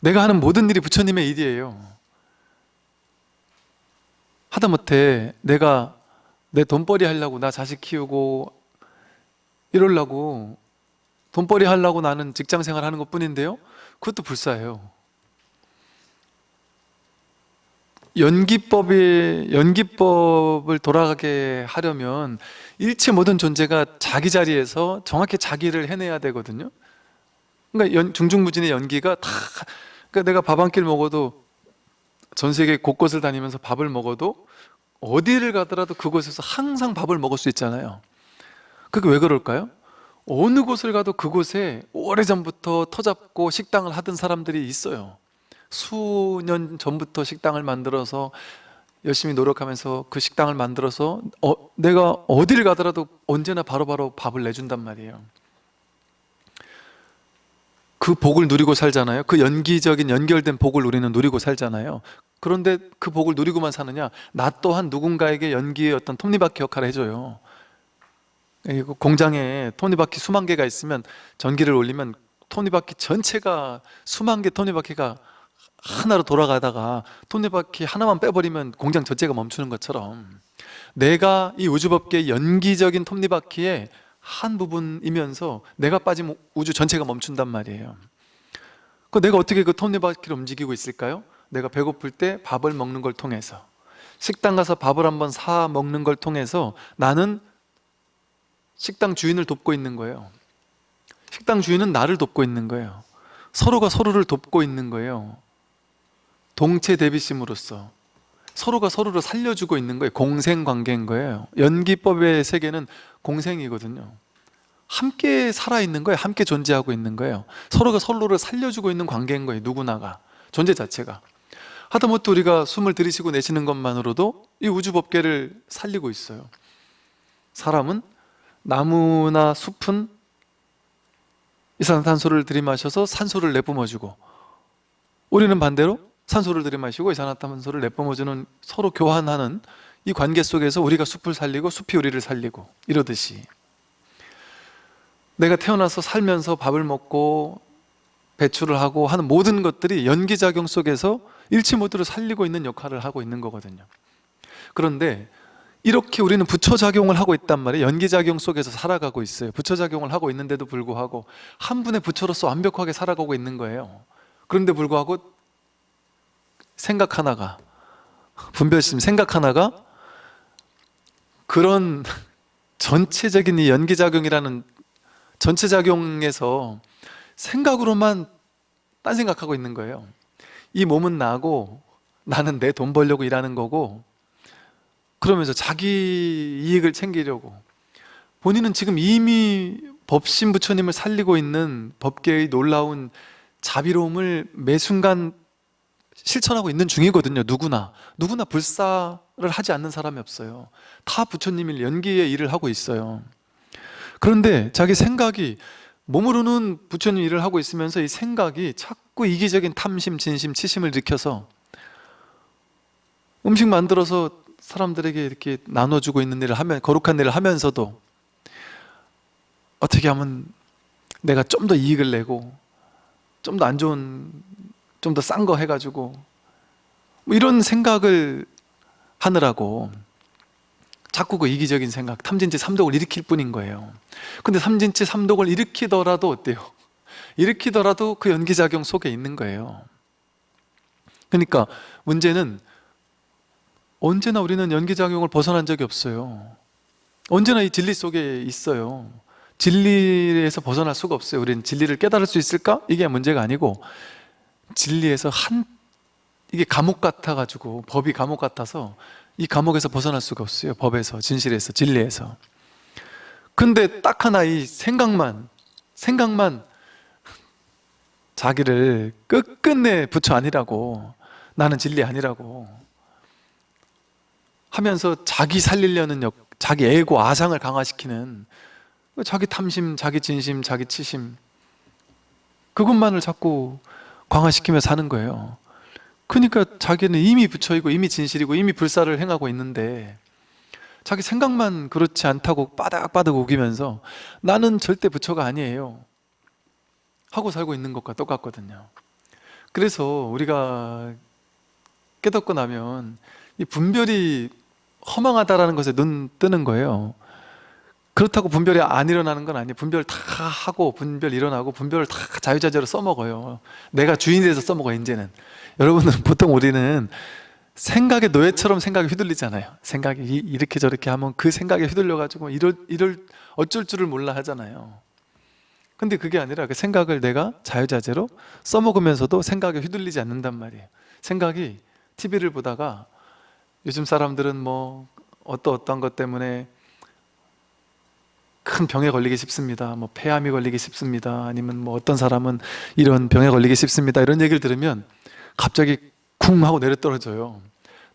내가 하는 모든 일이 부처님의 일이에요. 하다못해 내가 내 돈벌이 하려고 나 자식 키우고 이러려고 돈벌이 하려고 나는 직장 생활 하는 것 뿐인데요. 그것도 불사예요. 연기법이 연기법을 돌아가게 하려면 일체 모든 존재가 자기 자리에서 정확히 자기를 해내야 되거든요. 그러니까 연, 중중무진의 연기가 다 그러니까 내가 밥 한 끼를 먹어도 전 세계 곳곳을 다니면서 밥을 먹어도 어디를 가더라도 그곳에서 항상 밥을 먹을 수 있잖아요. 그게 왜 그럴까요? 어느 곳을 가도 그곳에 오래전부터 터잡고 식당을 하던 사람들이 있어요. 수년 전부터 식당을 만들어서 열심히 노력하면서 그 식당을 만들어서 어, 내가 어디를 가더라도 언제나 바로 바로 밥을 내준단 말이에요. 그 복을 누리고 살잖아요. 그 연기적인 연결된 복을 우리는 누리고 살잖아요. 그런데 그 복을 누리고만 사느냐? 나 또한 누군가에게 연기의 어떤 톱니바퀴 역할을 해줘요 공장에 톱니바퀴 수만 개가 있으면 전기를 올리면 톱니바퀴 전체가 수만 개 톱니바퀴가 하나로 돌아가다가 톱니바퀴 하나만 빼버리면 공장 전체가 멈추는 것처럼 내가 이 우주법계의 연기적인 톱니바퀴의 한 부분이면서 내가 빠지면 우주 전체가 멈춘단 말이에요 그 내가 어떻게 그 톱니바퀴를 움직이고 있을까요? 내가 배고플 때 밥을 먹는 걸 통해서 식당 가서 밥을 한번 사 먹는 걸 통해서 나는 식당 주인을 돕고 있는 거예요. 식당 주인은 나를 돕고 있는 거예요. 서로가 서로를 돕고 있는 거예요. 동체 대비심으로써 서로가 서로를 살려주고 있는 거예요. 공생관계인 거예요. 연기법의 세계는 공생이거든요. 함께 살아있는 거예요. 함께 존재하고 있는 거예요. 서로가 서로를 살려주고 있는 관계인 거예요. 누구나가. 존재 자체가. 하다못해 우리가 숨을 들이쉬고 내쉬는 것만으로도 이 우주법계를 살리고 있어요. 사람은 나무나 숲은 이산화탄소를 들이마셔서 산소를 내뿜어주고 우리는 반대로 산소를 들이마시고 이산화탄소를 내뿜어주는 서로 교환하는 이 관계 속에서 우리가 숲을 살리고 숲이 우리를 살리고 이러듯이 내가 태어나서 살면서 밥을 먹고 배출을 하고 하는 모든 것들이 연기작용 속에서 일치 모드로 살리고 있는 역할을 하고 있는 거거든요. 그런데 이렇게 우리는 부처작용을 하고 있단 말이에요. 연기작용 속에서 살아가고 있어요. 부처작용을 하고 있는데도 불구하고 한 분의 부처로서 완벽하게 살아가고 있는 거예요. 그런데 불구하고 생각 하나가 분별심 생각 하나가 그런 전체적인 이 연기작용이라는 전체작용에서 생각으로만 딴 생각하고 있는 거예요. 이 몸은 나고 나는 내 돈 벌려고 일하는 거고 그러면서 자기 이익을 챙기려고. 본인은 지금 이미 법신 부처님을 살리고 있는 법계의 놀라운 자비로움을 매 순간 실천하고 있는 중이거든요 누구나. 누구나 불사를 하지 않는 사람이 없어요. 다 부처님이 연기의 일을 하고 있어요. 그런데 자기 생각이 몸으로는 부처님 일을 하고 있으면서 이 생각이 자꾸 이기적인 탐심, 진심, 치심을 일으켜서 음식 만들어서 사람들에게 이렇게 나눠주고 있는 일을 하면 거룩한 일을 하면서도 어떻게 하면 내가 좀 더 이익을 내고 좀 더 안 좋은 좀 더 싼 거 해가지고 뭐 이런 생각을 하느라고 자꾸 그 이기적인 생각 탐진치 삼독을 일으킬 뿐인 거예요 근데 삼진치 삼독을 일으키더라도 어때요? 일으키더라도 그 연기작용 속에 있는 거예요 그러니까 문제는 언제나 우리는 연기작용을 벗어난 적이 없어요. 언제나 이 진리 속에 있어요. 진리에서 벗어날 수가 없어요. 우리는 진리를 깨달을 수 있을까? 이게 문제가 아니고 진리에서 한 이게 감옥 같아가지고 법이 감옥 같아서 이 감옥에서 벗어날 수가 없어요. 법에서 진실에서 진리에서. 근데 딱 하나 이 생각만 생각만 자기를 끝끝내 부처 아니라고 나는 진리 아니라고 하면서 자기 살리려는 역, 자기 애고 아상을 강화시키는 자기 탐심, 자기 진심, 자기 치심. 그것만을 자꾸 강화시키며 사는 거예요. 그러니까 자기는 이미 부처이고 이미 진실이고 이미 불사를 행하고 있는데 자기 생각만 그렇지 않다고 빠닥빠닥 우기면서 나는 절대 부처가 아니에요. 하고 살고 있는 것과 똑같거든요. 그래서 우리가 깨닫고 나면 이 분별이 허망하다라는 것에 눈 뜨는 거예요. 그렇다고 분별이 안 일어나는 건 아니에요. 분별 다 하고 분별 일어나고 분별을 다 자유자재로 써먹어요. 내가 주인이 돼서 써먹어요 이제는. 여러분은 보통 우리는 생각의 노예처럼 생각이 휘둘리잖아요. 생각이 이렇게 저렇게 하면 그 생각에 휘둘려 가지고 이럴, 이럴 어쩔 줄을 몰라 하잖아요. 근데 그게 아니라 그 생각을 내가 자유자재로 써먹으면서도 생각에 휘둘리지 않는단 말이에요. 생각이 TV를 보다가 요즘 사람들은 뭐 어떠 어떠한 것 때문에 큰 병에 걸리기 쉽습니다. 뭐 폐암이 걸리기 쉽습니다. 아니면 뭐 어떤 사람은 이런 병에 걸리기 쉽습니다. 이런 얘기를 들으면 갑자기 쿵 하고 내려 떨어져요.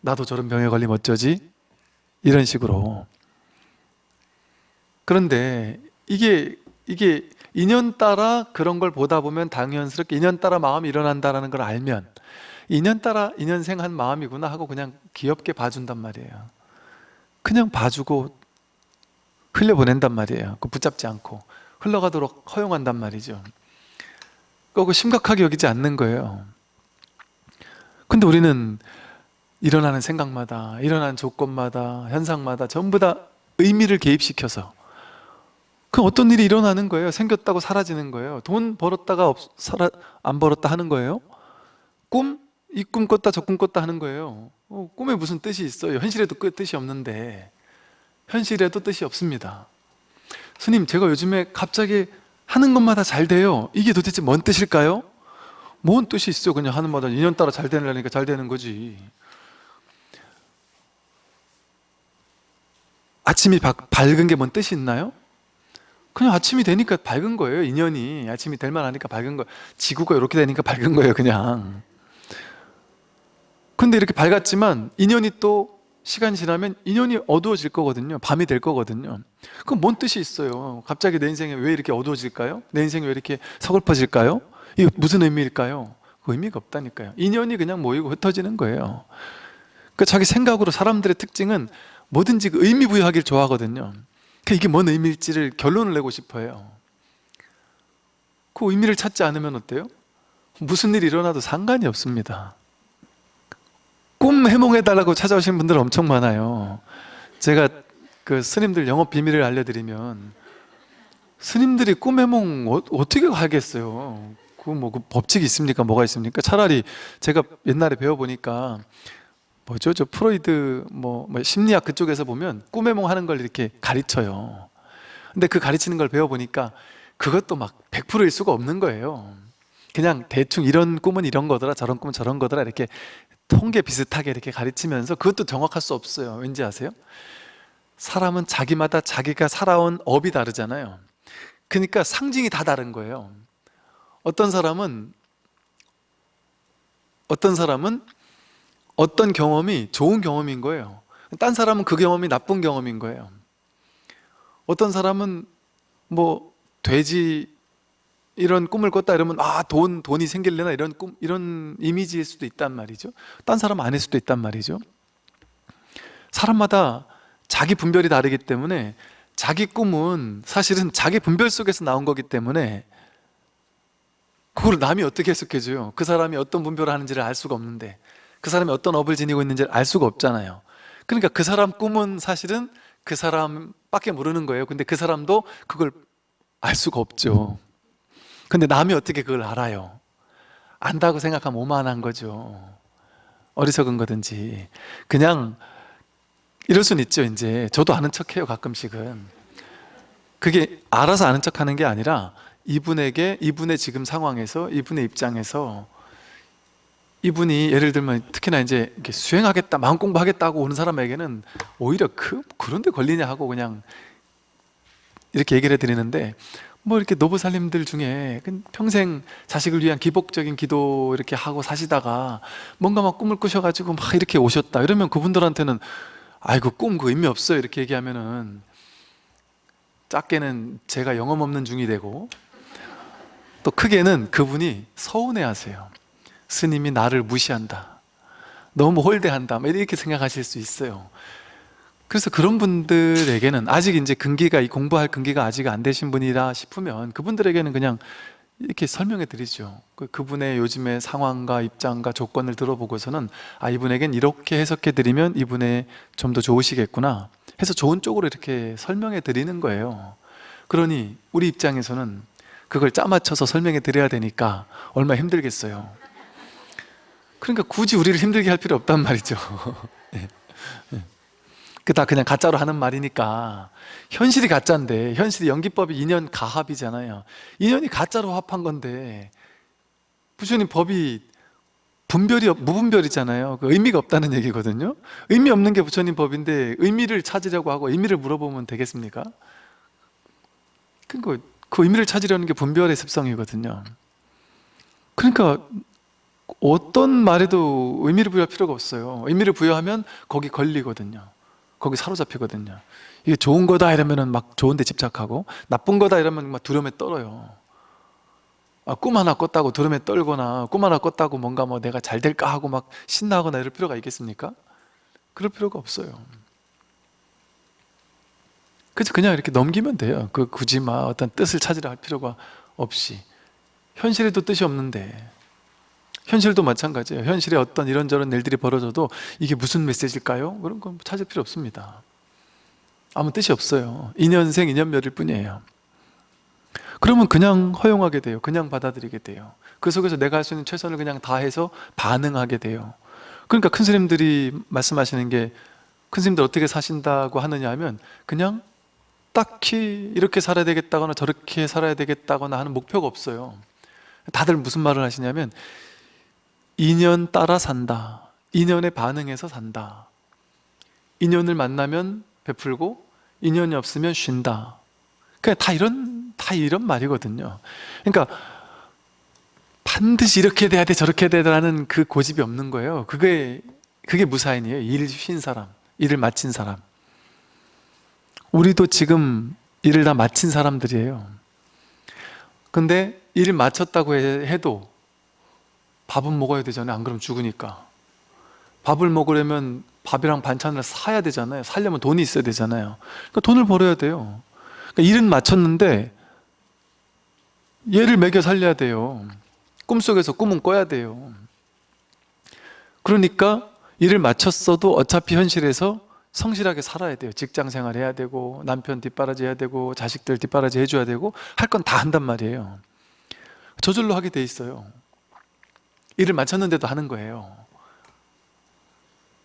나도 저런 병에 걸리면 어쩌지? 이런 식으로. 그런데 이게 이게 인연 따라 그런 걸 보다 보면 당연스럽게 인연 따라 마음이 일어난다는 걸 알면 인연 따라 인연생 한 마음이구나 하고 그냥 귀엽게 봐준단 말이에요. 그냥 봐주고 흘려보낸단 말이에요. 그 붙잡지 않고 흘러가도록 허용한단 말이죠. 그거 심각하게 여기지 않는 거예요. 근데 우리는 일어나는 생각마다 일어나는 조건마다 현상마다 전부 다 의미를 개입시켜서 그 어떤 일이 일어나는 거예요? 생겼다고 사라지는 거예요? 돈 벌었다가 없, 살아, 안 벌었다 하는 거예요? 꿈? 이 꿈 꿨다 저 꿈 꿨다 하는 거예요. 어, 꿈에 무슨 뜻이 있어요? 현실에도 그 뜻이 없는데. 현실에도 뜻이 없습니다. 스님 제가 요즘에 갑자기 하는 것마다 잘 돼요. 이게 도대체 뭔 뜻일까요? 뭔 뜻이 있어? 그냥 하는 마다 인연 따라 잘 되려니까 잘 되는 거지. 아침이 바- 밝은 게 뭔 뜻이 있나요? 그냥 아침이 되니까 밝은 거예요 인연이. 아침이 될 만하니까 밝은 거예요 지구가 이렇게 되니까 밝은 거예요 그냥 근데 이렇게 밝았지만 인연이 또 시간이 지나면 인연이 어두워질 거거든요 밤이 될 거거든요 그럼 뭔 뜻이 있어요 갑자기 내 인생에 왜 이렇게 어두워질까요? 내 인생이 왜 이렇게 서글퍼질까요? 이게 무슨 의미일까요? 그 의미가 없다니까요 인연이 그냥 모이고 흩어지는 거예요 그 자기 생각으로 사람들의 특징은 뭐든지 그 의미 부여하기를 좋아하거든요 그 이게 뭔 의미일지를 결론을 내고 싶어요 그 의미를 찾지 않으면 어때요? 무슨 일이 일어나도 상관이 없습니다 꿈 해몽해달라고 찾아오신 분들 엄청 많아요. 제가 그 스님들 영업 비밀을 알려드리면 스님들이 꿈 해몽 어, 어떻게 하겠어요? 그 뭐 그 법칙이 있습니까? 뭐가 있습니까? 차라리 제가 옛날에 배워보니까 뭐죠? 저 프로이드 뭐, 뭐 심리학 그쪽에서 보면 꿈 해몽 하는 걸 이렇게 가르쳐요. 근데 그 가르치는 걸 배워보니까 그것도 막 100%일 수가 없는 거예요. 그냥 대충 이런 꿈은 이런 거더라 저런 꿈은 저런 거더라 이렇게 통계 비슷하게 이렇게 가르치면서 그것도 정확할 수 없어요. 왠지 아세요? 사람은 자기마다 자기가 살아온 업이 다르잖아요. 그러니까 상징이 다 다른 거예요. 어떤 사람은 어떤 사람은 어떤 경험이 좋은 경험인 거예요. 딴 사람은 그 경험이 나쁜 경험인 거예요. 어떤 사람은 뭐 돼지 이런 꿈을 꿨다 이러면 아 돈 돈이 생길래나 이런 꿈 이런 이미지일 수도 있단 말이죠. 딴 사람 아닐 수도 있단 말이죠. 사람마다 자기 분별이 다르기 때문에 자기 꿈은 사실은 자기 분별 속에서 나온 거기 때문에 그걸 남이 어떻게 해석해줘요? 그 사람이 어떤 분별을 하는지를 알 수가 없는데 그 사람이 어떤 업을 지니고 있는지를 알 수가 없잖아요. 그러니까 그 사람 꿈은 사실은 그 사람밖에 모르는 거예요. 근데 그 사람도 그걸 알 수가 없죠. 근데 남이 어떻게 그걸 알아요? 안다고 생각하면 오만한 거죠. 어리석은 거든지. 그냥 이럴 수는 있죠 이제. 저도 아는 척해요 가끔씩은. 그게 알아서 아는 척하는 게 아니라 이분에게 이분의 지금 상황에서 이분의 입장에서 이분이 예를 들면 특히나 이제 수행하겠다 마음 공부하겠다고 오는 사람에게는 오히려 그, 그런데 걸리냐 하고 그냥 이렇게 얘기를 해드리는데 뭐 이렇게 노부살님들 중에 그 평생 자식을 위한 기복적인 기도 이렇게 하고 사시다가 뭔가 막 꿈을 꾸셔가지고 막 이렇게 오셨다 이러면 그분들한테는 아이고 꿈 그 의미 없어요. 이렇게 얘기하면은 작게는 제가 영험 없는 중이 되고 또 크게는 그분이 서운해 하세요. 스님이 나를 무시한다. 너무 홀대한다. 뭐 이렇게 생각하실 수 있어요 그래서 그런 분들에게는 아직 이제 근기가 이 공부할 근기가 아직 안 되신 분이라 싶으면 그분들에게는 그냥 이렇게 설명해 드리죠. 그- 그분의 요즘의 상황과 입장과 조건을 들어보고서는 아 이분에겐 이렇게 해석해 드리면 이분의 좀 더 좋으시겠구나 해서 좋은 쪽으로 이렇게 설명해 드리는 거예요. 그러니 우리 입장에서는 그걸 짜맞춰서 설명해 드려야 되니까 얼마나 힘들겠어요. 그러니까 굳이 우리를 힘들게 할 필요 없단 말이죠. 예. 그 다 그냥 가짜로 하는 말이니까. 현실이 가짜인데 현실이 연기법이 인연 가합이잖아요. 인연이 가짜로 합한 건데 부처님 법이 분별이 없- 무분별이잖아요. 그 의미가 없다는 얘기거든요. 의미 없는 게 부처님 법인데 의미를 찾으려고 하고 의미를 물어보면 되겠습니까? 그러니까 그 의미를 찾으려는 게 분별의 습성이거든요. 그러니까 어떤 말에도 의미를 부여할 필요가 없어요. 의미를 부여하면 거기 걸리거든요 거기 사로잡히거든요. 이게 좋은 거다 이러면 막 좋은 데 집착하고 나쁜 거다 이러면 막 두려움에 떨어요. 아, 꿈 하나 꿨다고 두려움에 떨거나 꿈 하나 꿨다고 뭔가 뭐 내가 잘 될까 하고 막 신나거나 이럴 필요가 있겠습니까? 그럴 필요가 없어요. 그래서 그냥 이렇게 넘기면 돼요. 그 굳이 막 어떤 뜻을 찾으려 할 필요가 없이. 현실에도 뜻이 없는데 현실도 마찬가지예요. 현실에 어떤 이런저런 일들이 벌어져도 이게 무슨 메시지일까요? 그런 건 찾을 필요 없습니다. 아무 뜻이 없어요. 인연생 인연멸일 뿐이에요. 그러면 그냥 허용하게 돼요. 그냥 받아들이게 돼요. 그 속에서 내가 할 수 있는 최선을 그냥 다해서 반응하게 돼요. 그러니까 큰 스님들이 말씀하시는 게 큰 스님들 어떻게 사신다고 하느냐 하면 그냥 딱히 이렇게 살아야 되겠다거나 저렇게 살아야 되겠다거나 하는 목표가 없어요. 다들 무슨 말을 하시냐면 인연 따라 산다. 인연에 반응해서 산다. 인연을 만나면 베풀고 인연이 없으면 쉰다. 그냥 다 이런 다 이런 말이거든요. 그러니까 반드시 이렇게 돼야 돼 저렇게 돼야 되라는 그 고집이 없는 거예요. 그게 그게 무사인이에요. 일쉰 사람 일을 마친 사람. 우리도 지금 일을 다 마친 사람들이에요. 근데 일을 마쳤다고 해- 해도 밥은 먹어야 되잖아요. 안 그러면 죽으니까. 밥을 먹으려면 밥이랑 반찬을 사야 되잖아요. 살려면 돈이 있어야 되잖아요. 그러니까 돈을 벌어야 돼요. 그러니까 일은 마쳤는데 얘를 먹여 살려야 돼요. 꿈속에서 꿈은 꿔야 돼요. 그러니까 일을 마쳤어도 어차피 현실에서 성실하게 살아야 돼요. 직장 생활 해야 되고 남편 뒷바라지 해야 되고 자식들 뒷바라지 해줘야 되고 할 건 다 한단 말이에요. 저절로 하게 돼 있어요 일을 마쳤는데도 하는 거예요.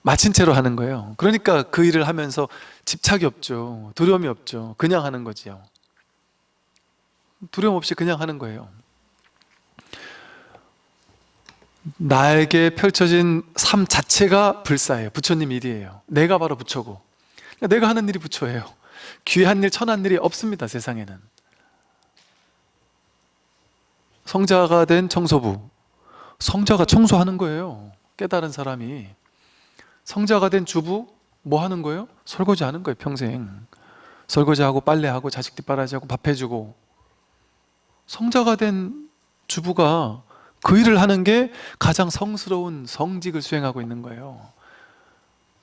마친 채로 하는 거예요. 그러니까 그 일을 하면서 집착이 없죠. 두려움이 없죠. 그냥 하는 거지요. 두려움 없이 그냥 하는 거예요. 나에게 펼쳐진 삶 자체가 불사예요. 부처님 일이에요. 내가 바로 부처고. 내가 하는 일이 부처예요. 귀한 일 천한 일이 없습니다 세상에는. 성자가 된 청소부 성자가 청소하는 거예요. 깨달은 사람이. 성자가 된 주부 뭐 하는 거예요? 설거지 하는 거예요 평생. 설거지하고 빨래하고 자식 뒷바라지하고 밥 해주고. 성자가 된 주부가 그 일을 하는 게 가장 성스러운 성직을 수행하고 있는 거예요.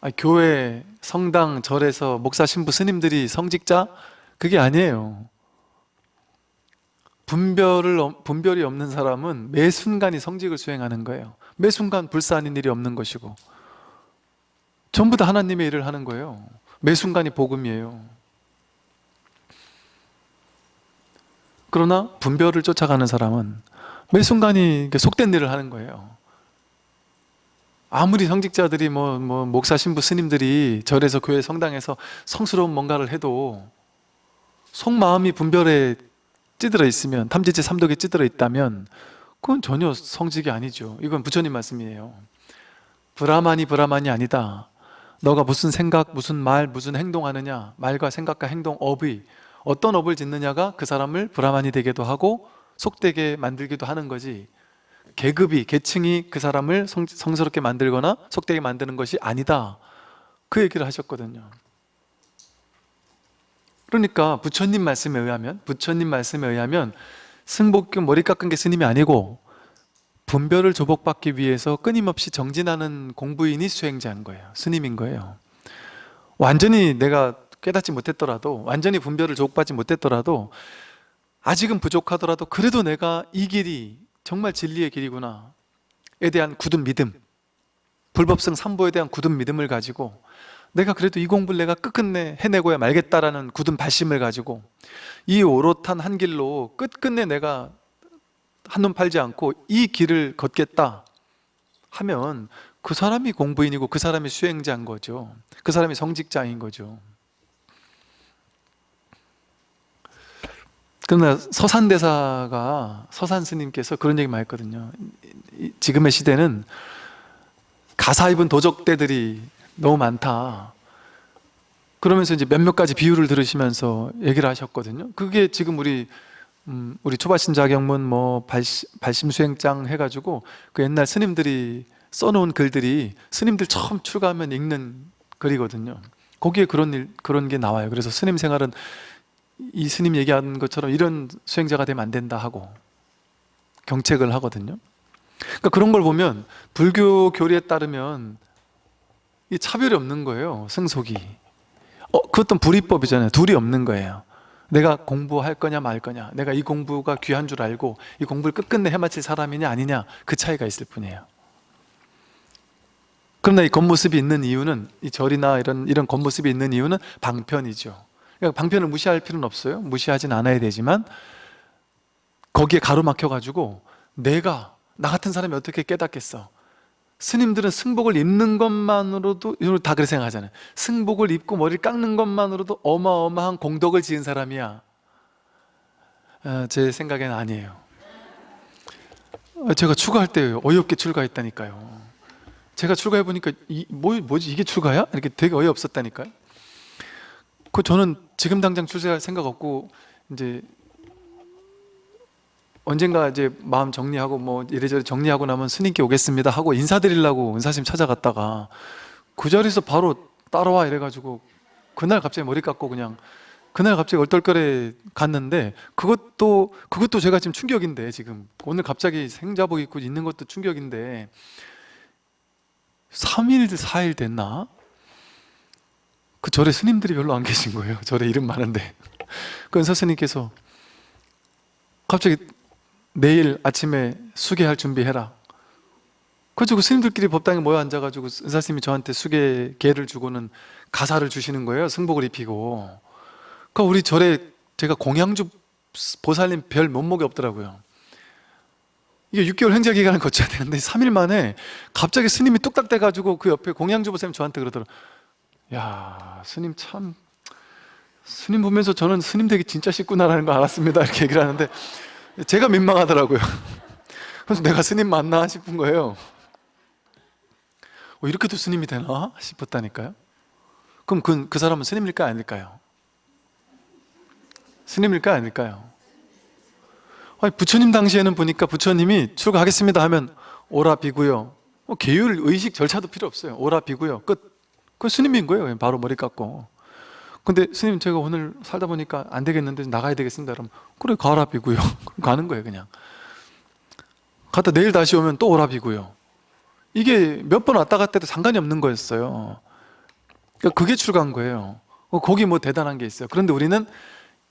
아니, 교회, 성당, 절에서 목사, 신부, 스님들이 성직자? 그게 아니에요 분별을, 없- 분별이 없는 사람은 매 순간이 성직을 수행하는 거예요. 매 순간 불사 아닌 일이 없는 것이고. 전부 다 하나님의 일을 하는 거예요. 매 순간이 복음이에요. 그러나 분별을 쫓아가는 사람은 매 순간이 속된 일을 하는 거예요. 아무리 성직자들이 뭐, 뭐 목사 신부 스님들이 절에서 교회 성당에서 성스러운 뭔가를 해도 속마음이 분별에 찌들어 있으면 탐지지 삼독에 찌들어 있다면 그건 전혀 성직이 아니죠. 이건 부처님 말씀이에요. 브라만이 브라만이 아니다. 너가 무슨 생각, 무슨 말, 무슨 행동하느냐 말과 생각과 행동, 업의 어떤 업을 짓느냐가 그 사람을 브라만이 되기도 하고 속되게 만들기도 하는 거지. 계급이, 계층이 그 사람을 성, 성스럽게 만들거나 속되게 만드는 것이 아니다. 그 얘기를 하셨거든요 그러니까 부처님 말씀에 의하면 부처님 말씀에 의하면 승복교 머리 깎은 게 스님이 아니고 분별을 조복받기 위해서 끊임없이 정진하는 공부인이 수행자인 거예요. 스님인 거예요. 완전히 내가 깨닫지 못했더라도 완전히 분별을 조복받지 못했더라도 아직은 부족하더라도 그래도 내가 이 길이 정말 진리의 길이구나. 에 대한 굳은 믿음 불법성 삼보에 대한 굳은 믿음을 가지고 내가 그래도 이 공부를 내가 끝끝내 해내고야 말겠다라는 굳은 발심을 가지고 이 오롯한 한 길로 끝끝내 내가 한눈 팔지 않고 이 길을 걷겠다 하면 그 사람이 공부인이고 그 사람이 수행자인 거죠. 그 사람이 성직자인 거죠. 그러나 서산대사가 서산 스님께서 그런 얘기 많이 했거든요. 이- 지금의 시대는 가사 입은 도적대들이 너무 많다 그러면서 이제 몇몇 가지 비유를 들으시면서 얘기를 하셨거든요 그게 지금 우리 음, 우리 초발신 자경문 뭐 발심, 발심수행장 해가지고 그 옛날 스님들이 써놓은 글들이 스님들 처음 출가하면 읽는 글이거든요. 거기에 그런 일 그런 게 나와요. 그래서 스님 생활은 이 스님 얘기하는 것처럼 이런 수행자가 되면 안 된다 하고 경책을 하거든요. 그러니까 그런 걸 보면 불교 교리에 따르면 이 차별이 없는 거예요. 승속이. 어, 그것도 불이법이잖아요. 둘이 없는 거예요. 내가 공부할 거냐 말 거냐 내가 이 공부가 귀한 줄 알고 이 공부를 끝끝내 해마칠 사람이냐 아니냐 그 차이가 있을 뿐이에요 그러나 이 겉모습이 있는 이유는 이 절이나 이런 이런 겉모습이 있는 이유는 방편이죠 그러니까 방편을 무시할 필요는 없어요 무시하진 않아야 되지만 거기에 가로막혀 가지고 내가 나 같은 사람이 어떻게 깨닫겠어 스님들은 승복을 입는 것만으로도 다 그렇게 생각하잖아요. 승복을 입고 머리를 깎는 것만으로도 어마어마한 공덕을 지은 사람이야. 아, 제 생각에는 아니에요. 아, 제가 출가할 때 어이없게 출가했다니까요. 제가 출가해보니까 이, 뭐, 뭐지? 이게 출가야? 이렇게 되게 어이없었다니까요. 그 저는 지금 당장 출세할 생각 없고 이제 언젠가 이제 마음 정리하고 뭐 이래저래 정리하고 나면 스님께 오겠습니다 하고 인사드리려고 은사님 찾아갔다가 그 자리에서 바로 따라와 이래가지고 그날 갑자기 머리 깎고 그냥 그날 갑자기 얼떨결에 갔는데 그것도 그것도 제가 지금 충격인데 지금. 오늘 갑자기 생자복 입고 있는 것도 충격인데 3일 4일 됐나? 그 절에 스님들이 별로 안 계신 거예요. 절에 이름 많은데. 그 은사 스님께서 갑자기 내일 아침에 수계할 준비해라. 그래가지고 스님들끼리 법당에 모여 앉아가지고 은사스님이 저한테 수계 계를 주고는 가사를 주시는 거예요. 승복을 입히고. 그 우리 절에 제가 공양주 보살님 별 면목이 없더라고요. 이게 6개월 행자 기간을 거쳐야 되는데 3일 만에 갑자기 스님이 뚝딱 돼가지고 그 옆에 공양주 보살님 저한테 그러더라고요. 야 스님 참. 스님 보면서 저는 스님 되기 진짜 쉽구나라는 걸 알았습니다. 이렇게 얘기를 하는데 제가 민망하더라고요. 그래서 내가 스님 맞나 싶은 거예요. 어, 이렇게도 스님이 되나 싶었다니까요. 그럼 그, 그 사람은 스님일까 아닐까요? 스님일까 아닐까요? 아니, 부처님 당시에는 보니까 부처님이 출가하겠습니다 하면 오라 비고요. 어, 계율 의식 절차도 필요 없어요. 오라 비고요. 끝. 그건 스님인 거예요. 바로 머리 깎고 근데 스님 제가 오늘 살다 보니까 안 되겠는데 나가야 되겠습니다. 그럼 그래 가라 비고요. 가는 거예요 그냥. 갔다 내일 다시 오면 또 오라 비고요. 이게 몇 번 왔다 갔다 해도 상관이 없는 거였어요. 그러니까 그게 출가한 거예요. 어, 거기 뭐 대단한 게 있어요. 그런데 우리는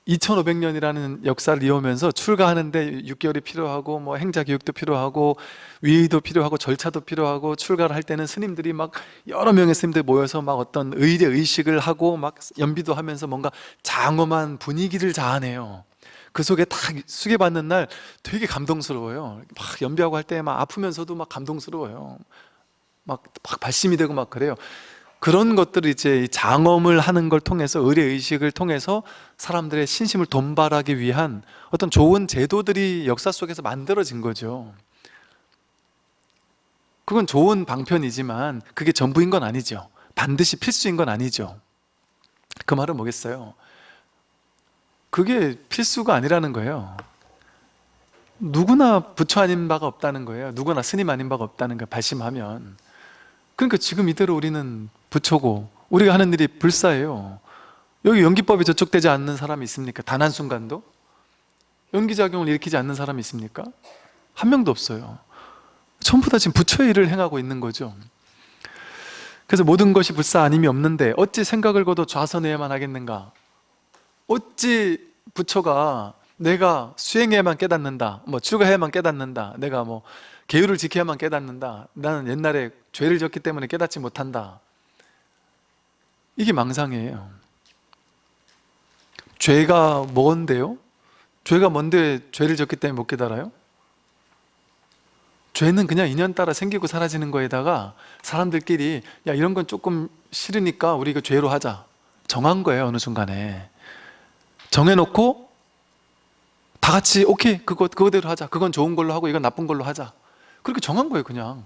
2500년이라는 역사를 이어오면서 출가하는데 6개월이 필요하고 뭐 행자 교육도 필요하고 위의도 필요하고 절차도 필요하고 출가를 할 때는 스님들이 막 여러 명의 스님들 모여서 막 어떤 의례 의식을 하고 막 연비도 하면서 뭔가 장엄한 분위기를 자아내요. 그 속에 딱 수계받는 날 되게 감동스러워요. 막 연비하고 할 때 막 아프면서도 막 감동스러워요. 막, 막 발심이 되고 막 그래요. 그런 것들을 이제 장엄을 하는 걸 통해서 의례 의식을 통해서 사람들의 신심을 돈발하기 위한 어떤 좋은 제도들이 역사 속에서 만들어진 거죠. 그건 좋은 방편이지만 그게 전부인 건 아니죠. 반드시 필수인 건 아니죠. 그 말은 뭐겠어요? 그게 필수가 아니라는 거예요. 누구나 부처 아닌 바가 없다는 거예요. 누구나 스님 아닌 바가 없다는 거 발심하면. 그러니까 지금 이대로 우리는 부처고 우리가 하는 일이 불사예요 여기 연기법이 저촉되지 않는 사람이 있습니까? 단 한순간도? 연기작용을 일으키지 않는 사람이 있습니까? 한 명도 없어요 전부 다 지금 부처의 일을 행하고 있는 거죠 그래서 모든 것이 불사 아님이 없는데 어찌 생각을 거둬 좌선해야만 하겠는가 어찌 부처가 내가 수행해야만 깨닫는다 뭐 출가해야만 깨닫는다 내가 뭐 계율을 지켜야만 깨닫는다 나는 옛날에 죄를 졌기 때문에 깨닫지 못한다 이게 망상이에요. 죄가 뭔데요? 죄가 뭔데 죄를 졌기 때문에 못 깨달아요? 죄는 그냥 인연 따라 생기고 사라지는 거에다가 사람들끼리 야 이런 건 조금 싫으니까 우리 이거 죄로 하자. 정한 거예요 어느 순간에. 정해놓고 다 같이 오케이 그거 그거대로 하자. 그건 좋은 걸로 하고 이건 나쁜 걸로 하자. 그렇게 정한 거예요 그냥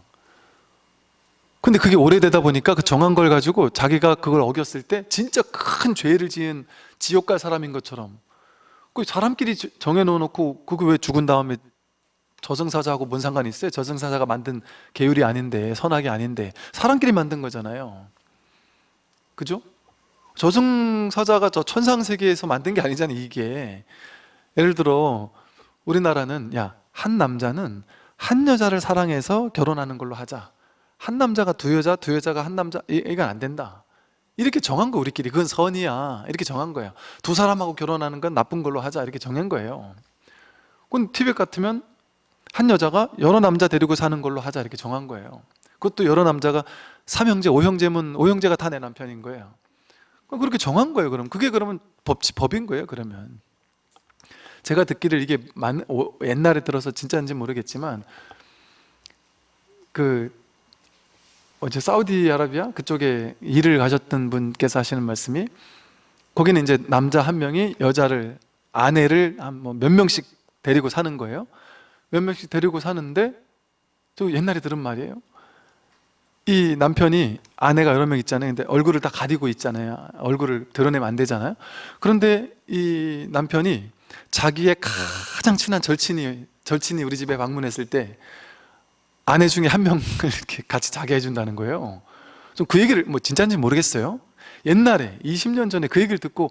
근데 그게 오래되다 보니까 그 정한 걸 가지고 자기가 그걸 어겼을 때 진짜 큰 죄를 지은 지옥 갈 사람인 것처럼 그 사람끼리 저- 정해놓고 그거 왜 죽은 다음에 저승사자하고 뭔 상관이 있어요? 저승사자가 만든 계율이 아닌데 선악이 아닌데 사람끼리 만든 거잖아요 그죠? 저승사자가 저 천상세계에서 만든 게 아니잖아요 이게 예를 들어 우리나라는 야 한 남자는 한 여자를 사랑해서 결혼하는 걸로 하자 한 남자가 두 여자, 두 여자가 한 남자 이- 이건 안 된다. 이렇게 정한 거 우리끼리. 그건 선이야. 이렇게 정한 거예요 두 사람하고 결혼하는 건 나쁜 걸로 하자. 이렇게 정한 거예요. 그건 티벳 같으면 한 여자가 여러 남자 데리고 사는 걸로 하자. 이렇게 정한 거예요. 그것도 여러 남자가 삼형제, 오형제면 오형제가 다 내 남편인 거예요. 그렇게 정한 거예요 그럼. 그게 그러면 법, 법인 거예요 그러면. 제가 듣기를 이게 옛날에 들어서 진짜인지 모르겠지만 그 어제 사우디아라비아 그쪽에 일을 가셨던 분께서 하시는 말씀이 거기는 이제 남자 한 명이 여자를 아내를 한뭐몇 명씩 데리고 사는 거예요. 몇 명씩 데리고 사는데 저 옛날에 들은 말이에요. 이 남편이 아내가 여러 명 있잖아요. 근데 얼굴을 다 가리고 있잖아요. 얼굴을 드러내면 안 되잖아요. 그런데 이 남편이 자기의 가장 친한 절친이 절친이 우리 집에 방문했을 때 아내 중에 한 명을 이렇게 같이 자게 해준다는 거예요. 좀 그 얘기를 뭐 진짜인지 모르겠어요. 옛날에 20년 전에 그 얘기를 듣고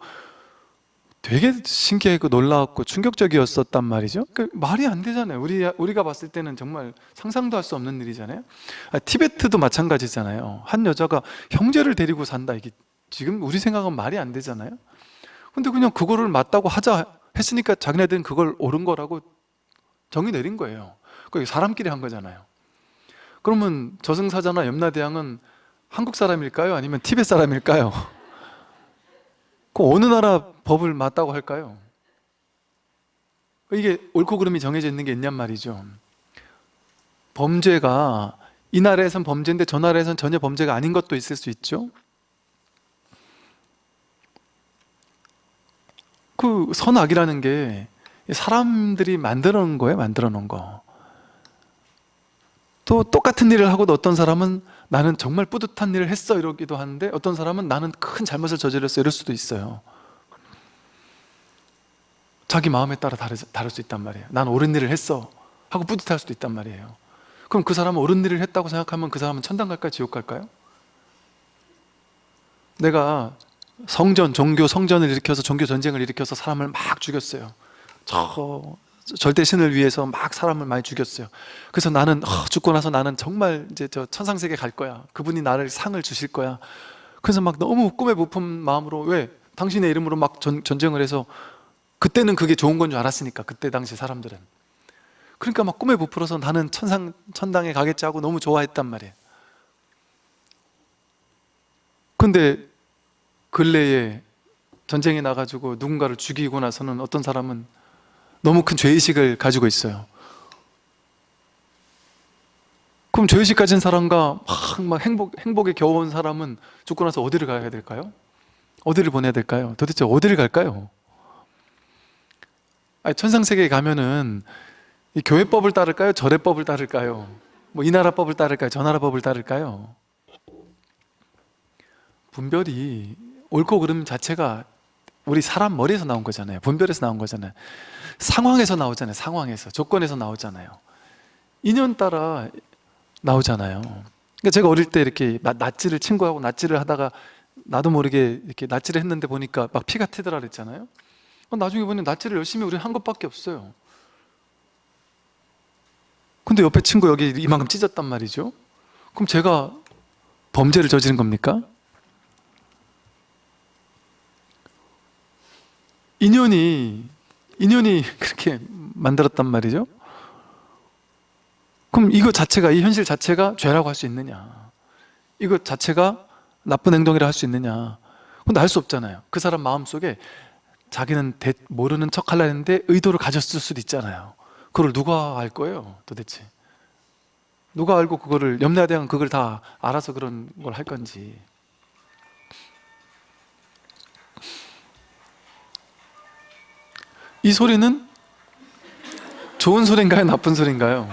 되게 신기하고 놀라웠고 충격적이었었단 말이죠. 그 말이 안 되잖아요. 우리, 우리가 봤을 때는 정말 상상도 할 수 없는 일이잖아요. 아, 티베트도 마찬가지잖아요. 한 여자가 형제를 데리고 산다. 이게 지금 우리 생각은 말이 안 되잖아요. 근데 그냥 그거를 맞다고 하자 했으니까 자기네들은 그걸 옳은 거라고 정의 내린 거예요. 그 사람끼리 한 거잖아요 그러면 저승사자나 염라대왕은 한국 사람일까요? 아니면 티벳 사람일까요? 그 어느 나라 법을 맞다고 할까요? 이게 옳고 그름이 정해져 있는 게 있냔 말이죠 범죄가 이 나라에선 범죄인데 저 나라에선 전혀 범죄가 아닌 것도 있을 수 있죠 그 선악이라는 게 사람들이 만들어 놓은 거예요 만들어 놓은 거 또 똑같은 일을 하고도 어떤 사람은 나는 정말 뿌듯한 일을 했어 이러기도 하는데 어떤 사람은 나는 큰 잘못을 저질렀어 이럴 수도 있어요 자기 마음에 따라 다를 수 있단 말이에요 난 옳은 일을 했어 하고 뿌듯할 수도 있단 말이에요 그럼 그 사람은 옳은 일을 했다고 생각하면 그 사람은 천당 갈까요? 지옥 갈까요? 내가 성전, 종교 성전을 일으켜서 종교 전쟁을 일으켜서 사람을 막 죽였어요 저 절대 신을 위해서 막 사람을 많이 죽였어요. 그래서 나는 어, 죽고 나서 나는 정말 이제 저 천상세계 갈 거야. 그분이 나를 상을 주실 거야. 그래서 막 너무 꿈에 부푼 마음으로 왜 당신의 이름으로 막 전, 전쟁을 해서 그때는 그게 좋은 건 줄 알았으니까 그때 당시 사람들은. 그러니까 막 꿈에 부풀어서 나는 천상 천당에 가겠지 하고 너무 좋아했단 말이에요. 근데 근래에 전쟁에 나가지고 누군가를 죽이고 나서는 어떤 사람은 너무 큰 죄의식을 가지고 있어요 그럼 죄의식 가진 사람과 막, 막 행복, 행복에 겨워온 사람은 죽고 나서 어디를 가야 될까요? 어디를 보내야 될까요? 도대체 어디를 갈까요? 아니, 천상세계에 가면은 이 교회법을 따를까요? 절회법을 따를까요? 뭐 이 나라 법을 따를까요? 저 나라 법을 따를까요? 분별이 옳고 그름 자체가 우리 사람 머리에서 나온 거잖아요 분별에서 나온 거잖아요 상황에서 나오잖아요. 상황에서. 조건에서 나오잖아요. 인연 따라 나오잖아요. 그러니까 제가 어릴 때 이렇게 나- 낫지를 친구하고 낫지를 하다가 나도 모르게 이렇게 낫지를 했는데 보니까 막 피가 튀더라 그랬잖아요. 어, 나중에 보니 낫지를 열심히 우리 한 것밖에 없어요. 근데 옆에 친구 여기 이만큼 찢었단 말이죠. 그럼 제가 범죄를 저지른 겁니까? 인연이 인연이 그렇게 만들었단 말이죠. 그럼 이거 자체가 이 현실 자체가 죄라고 할 수 있느냐? 이거 자체가 나쁜 행동이라 할 수 있느냐? 근데 알 수 없잖아요. 그 사람 마음속에 자기는 대- 모르는 척 하려 했는데 의도를 가졌을 수도 있잖아요. 그걸 누가 알 거예요 도대체? 누가 알고 그거를 염라대왕은 그걸 다 알아서 그런 걸 할 건지 이 소리는 좋은 소리인가요? 나쁜 소리인가요?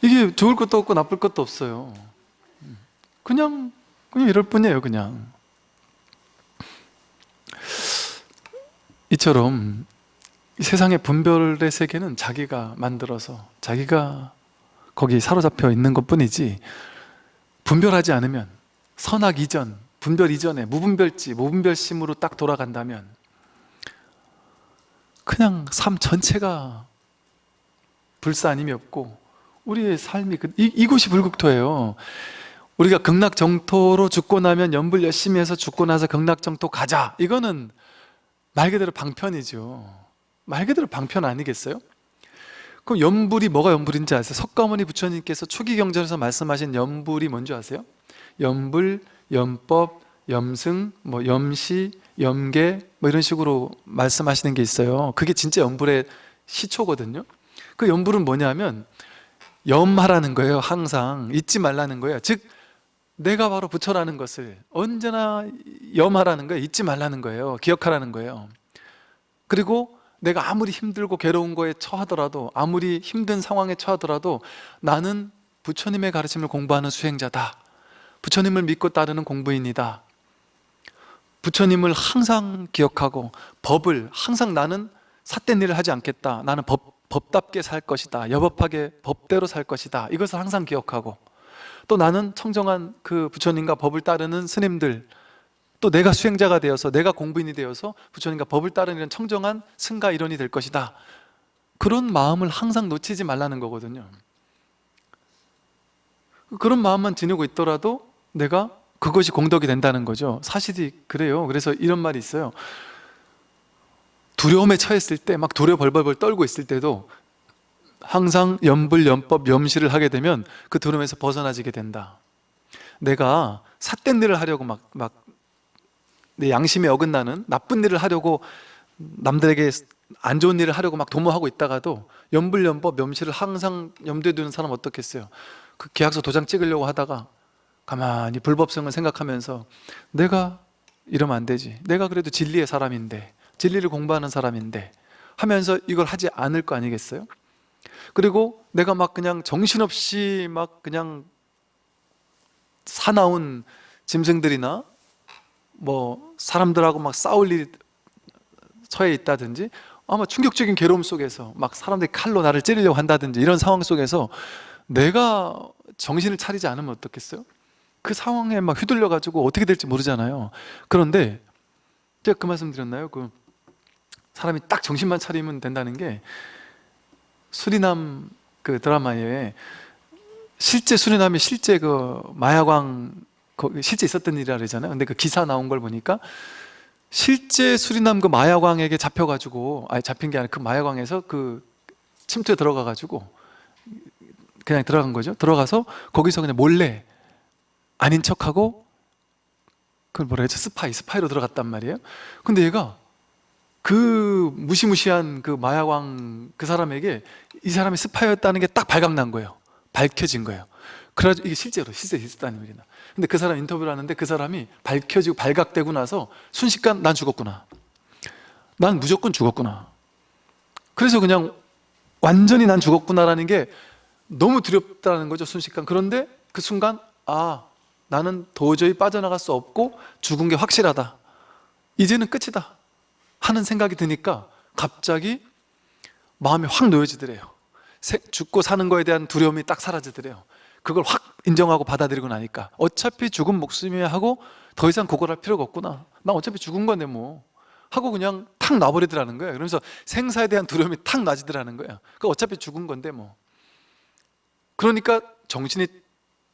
이게 좋을 것도 없고 나쁠 것도 없어요 그냥 그냥 이럴 뿐이에요 그냥 이처럼 이 세상의 분별의 세계는 자기가 만들어서 자기가 거기 사로잡혀 있는 것 뿐이지 분별하지 않으면 선악 이전, 분별 이전에 무분별지, 무분별심으로 딱 돌아간다면 그냥 삶 전체가 불사님이 없고 우리의 삶이 그, 이, 이곳이 불국토예요 우리가 극락정토로 죽고 나면 연불 열심히 해서 죽고 나서 극락정토 가자 이거는 말 그대로 방편이죠 말 그대로 방편 아니겠어요? 그럼 연불이 뭐가 연불인지 아세요? 석가모니 부처님께서 초기 경전에서 말씀하신 연불이 뭔지 아세요? 연불, 연법, 염승, 뭐 염시, 염계 뭐 이런 식으로 말씀하시는 게 있어요. 그게 진짜 연불의 시초거든요. 그 연불은 뭐냐면 염하라는 거예요 항상. 잊지 말라는 거예요. 즉 내가 바로 부처라는 것을 언제나 염하라는 거예요 잊지 말라는 거예요 기억하라는 거예요. 그리고 내가 아무리 힘들고 괴로운 거에 처하더라도 아무리 힘든 상황에 처하더라도 나는 부처님의 가르침을 공부하는 수행자다. 부처님을 믿고 따르는 공부인이다 부처님을 항상 기억하고 법을 항상 나는 삿된 일을 하지 않겠다. 나는 법, 법답게 살 것이다. 여법하게 법대로 살 것이다. 이것을 항상 기억하고. 또 나는 청정한 그 부처님과 법을 따르는 스님들 또 내가 수행자가 되어서 내가 공부인이 되어서 부처님과 법을 따르는 청정한 승가 일원이 될 것이다. 그런 마음을 항상 놓치지 말라는 거거든요. 그런 마음만 지니고 있더라도 내가 그것이 공덕이 된다는 거죠. 사실이 그래요. 그래서 이런 말이 있어요. 두려움에 처했을 때 막 두려워 벌벌벌 떨고 있을 때도 항상 염불, 염법, 염시를 하게 되면 그 두려움에서 벗어나지게 된다. 내가 삿된 일을 하려고 막, 막 내 양심에 어긋나는 나쁜 일을 하려고 남들에게 안 좋은 일을 하려고 막 도모하고 있다가도 염불, 염법, 염시를 항상 염두에 두는 사람 어떻겠어요? 그 계약서 도장 찍으려고 하다가 가만히 불법성을 생각하면서 내가 이러면 안 되지 내가 그래도 진리의 사람인데 진리를 공부하는 사람인데 하면서 이걸 하지 않을 거 아니겠어요? 그리고 내가 막 그냥 정신없이 막 그냥 사나운 짐승들이나 뭐 사람들하고 막 싸울 일이 처해 있다든지 아마 충격적인 괴로움 속에서 막 사람들이 칼로 나를 찌르려고 한다든지 이런 상황 속에서 내가 정신을 차리지 않으면 어떻겠어요? 그 상황에 막 휘둘려 가지고 어떻게 될지 모르잖아요. 그런데 제가 그 말씀 드렸나요? 그 사람이 딱 정신만 차리면 된다는 게 수리남 그 드라마에 실제 수리남이 실제 그 마약왕 거기 실제 있었던 일이라 그러잖아요. 근데 그 기사 나온 걸 보니까 실제 수리남 그 마약왕에게 잡혀가지고 아니 잡힌 게 아니라 그 마약왕에서 그 침투에 들어가 가지고 그냥 들어간 거죠. 들어가서 거기서 그냥 몰래 아닌 척하고 그걸 뭐라 해야지 스파이 스파이로 들어갔단 말이에요. 근데 얘가 그 무시무시한 그 마약왕 그 사람에게 이 사람이 스파이였다는 게 딱 발각난 거예요. 밝혀진 거예요. 그래가지고 이게 실제로 실제 있었다는 얘기나 근데 그 사람 인터뷰를 하는데 그 사람이 밝혀지고 발각되고 나서 순식간 난 죽었구나. 난 무조건 죽었구나. 그래서 그냥 완전히 난 죽었구나라는 게 너무 두렵다는 거죠 순식간. 그런데 그 순간 아 나는 도저히 빠져나갈 수 없고 죽은 게 확실하다. 이제는 끝이다 하는 생각이 드니까 갑자기 마음이 확 놓여지더래요. 죽고 사는 거에 대한 두려움이 딱 사라지더래요. 그걸 확 인정하고 받아들이고 나니까 어차피 죽은 목숨이야 하고 더 이상 고걸할 필요가 없구나. 나 어차피 죽은 건데 뭐. 하고 그냥 탁 놔버리더라는 거예요. 그러면서 생사에 대한 두려움이 탁 나지더라는 거예요. 그 어차피 죽은 건데 뭐. 그러니까 정신이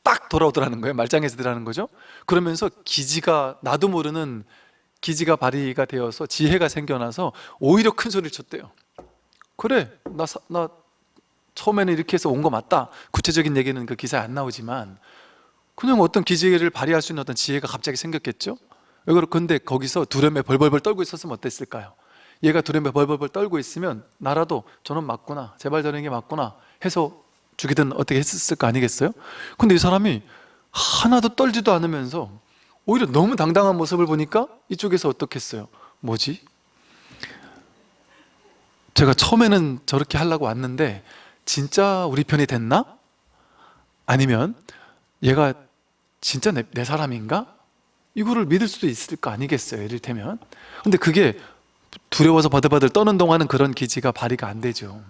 딱 돌아오더라는 거예요. 말짱해지더라는 거죠. 그러면서 기지가 나도 모르는 기지가 발휘가 되어서 지혜가 생겨나서 오히려 큰 소리를 쳤대요. 그래 나, 사, 나 처음에는 이렇게 해서 온 거 맞다. 구체적인 얘기는 그 기사에 안 나오지만 그냥 어떤 기지를 발휘할 수 있는 어떤 지혜가 갑자기 생겼겠죠? 근데 거기서 두려움에 벌벌벌 떨고 있었으면 어땠을까요? 얘가 두려움에 벌벌벌 떨고 있으면 나라도 저는 맞구나. 제발 저런 게 맞구나 해서 죽이든 어떻게 했을 거 아니겠어요? 근데 이 사람이 하나도 떨지도 않으면서 오히려 너무 당당한 모습을 보니까 이쪽에서 어떻겠어요? 뭐지? 제가 처음에는 저렇게 하려고 왔는데 진짜 우리 편이 됐나? 아니면 얘가 진짜 내, 내 사람인가? 이거를 믿을 수도 있을 거 아니겠어요 이를테면 근데 그게 두려워서 버들버들 떠는 동안은 그런 기지가 발휘가 안 되죠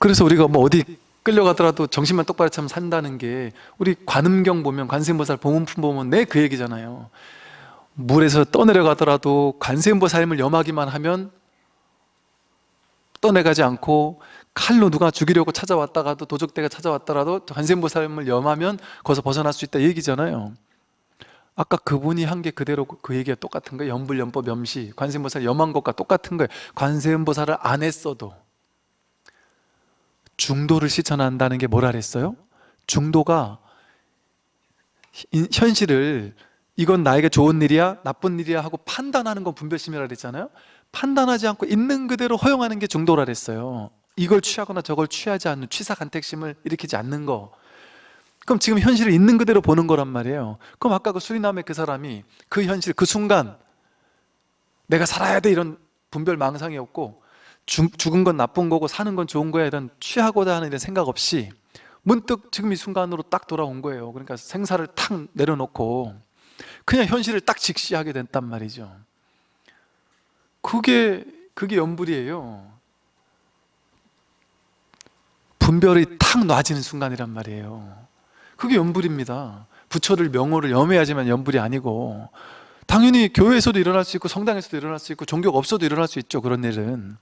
그래서 우리가 뭐 어디 끌려가더라도 정신만 똑바로 차면 산다는 게 우리 관음경 보면 관세음보살 보문품 보면 내 그 얘기잖아요. 물에서 떠내려가더라도 관세음보살님을 염하기만 하면 떠내가지 않고 칼로 누가 죽이려고 찾아왔다가도 도적대가 찾아왔더라도 관세음보살님을 염하면 거기서 벗어날 수 있다 이 얘기잖아요. 아까 그분이 한 게 그대로 그 얘기가 똑같은 거예요. 염불 염법 염시 관세음보살 염한 것과 똑같은 거예요. 관세음보살을 안 했어도 중도를 실천한다는 게 뭐라 그랬어요? 중도가 인- 현실을 이건 나에게 좋은 일이야 나쁜 일이야 하고 판단하는 건 분별심이라 그랬잖아요. 판단하지 않고 있는 그대로 허용하는 게 중도라 그랬어요. 이걸 취하거나 저걸 취하지 않는 취사간택심을 일으키지 않는 거. 그럼 지금 현실을 있는 그대로 보는 거란 말이에요. 그럼 아까 그 수리남의 그 사람이 그 현실 그 순간 내가 살아야 돼 이런 분별 망상이 없고 죽, 죽은 건 나쁜 거고 사는 건 좋은 거야 이런 취하고자 하는 이런 생각 없이 문득 지금 이 순간으로 딱 돌아온 거예요. 그러니까 생사를 탁 내려놓고 그냥 현실을 딱 직시하게 됐단 말이죠. 그게 그게 연불이에요. 분별이 탁 놔지는 순간이란 말이에요. 그게 연불입니다. 부처를 명호를 염해야지만 연불이 아니고 당연히 교회에서도 일어날 수 있고 성당에서도 일어날 수 있고 종교가 없어도 일어날 수 있죠 그런 일은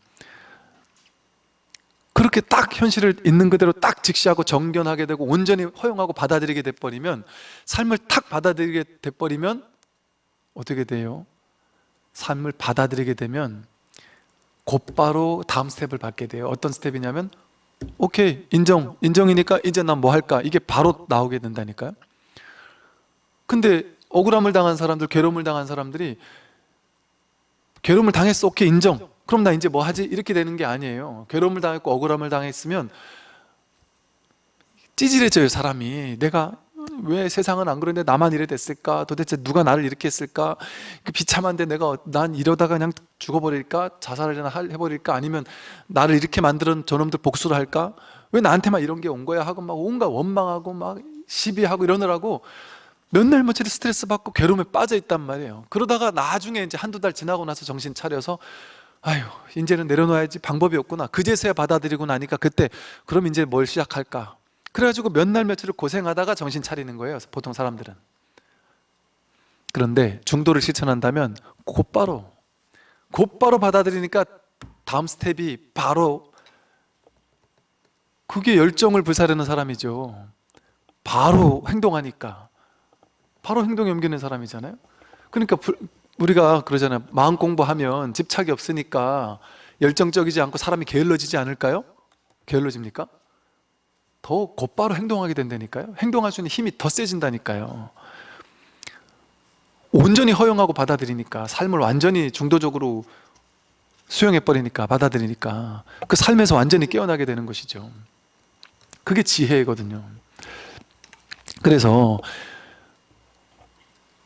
그렇게 딱 현실을 있는 그대로 딱 직시하고 정견하게 되고 온전히 허용하고 받아들이게 돼버리면 삶을 탁 받아들이게 돼버리면 어떻게 돼요? 삶을 받아들이게 되면 곧바로 다음 스텝을 밟게 돼요. 어떤 스텝이냐면 오케이 인정 인정이니까 이제 난 뭐 할까? 이게 바로 나오게 된다니까요. 근데 억울함을 당한 사람들 괴로움을 당한 사람들이 괴로움을 당했어. 오케이 인정 그럼 나 이제 뭐 하지? 이렇게 되는 게 아니에요. 괴로움을 당했고 억울함을 당했으면 찌질해져요 사람이. 내가 왜 세상은 안 그런데 나만 이래 됐을까? 도대체 누가 나를 이렇게 했을까? 그 비참한데 내가 난 이러다가 그냥 죽어버릴까? 자살을 할- 해버릴까? 아니면 나를 이렇게 만드는 저놈들 복수를 할까? 왜 나한테만 이런 게 온 거야? 하고 막 온갖 원망하고 막 시비하고 이러느라고 몇날 며칠 스트레스 받고 괴로움에 빠져 있단 말이에요. 그러다가 나중에 이제 한두 달 지나고 나서 정신 차려서 아유 이제는 내려놔야지 방법이 없구나. 그제서야 받아들이고 나니까 그때 그럼 이제 뭘 시작할까? 그래가지고 몇 날 며칠을 고생하다가 정신 차리는 거예요 보통 사람들은. 그런데 중도를 실천한다면 곧바로 곧바로 받아들이니까 다음 스텝이 바로 그게 열정을 불사르는 사람이죠. 바로 행동하니까. 바로 행동에 옮기는 사람이잖아요. 그러니까 불- 우리가 그러잖아요. 마음 공부하면 집착이 없으니까 열정적이지 않고 사람이 게을러지지 않을까요? 게을러집니까? 더 곧바로 행동하게 된다니까요. 행동할 수 있는 힘이 더 세진다니까요. 온전히 허용하고 받아들이니까 삶을 완전히 중도적으로 수용해버리니까 받아들이니까 그 삶에서 완전히 깨어나게 되는 것이죠. 그게 지혜거든요. 그래서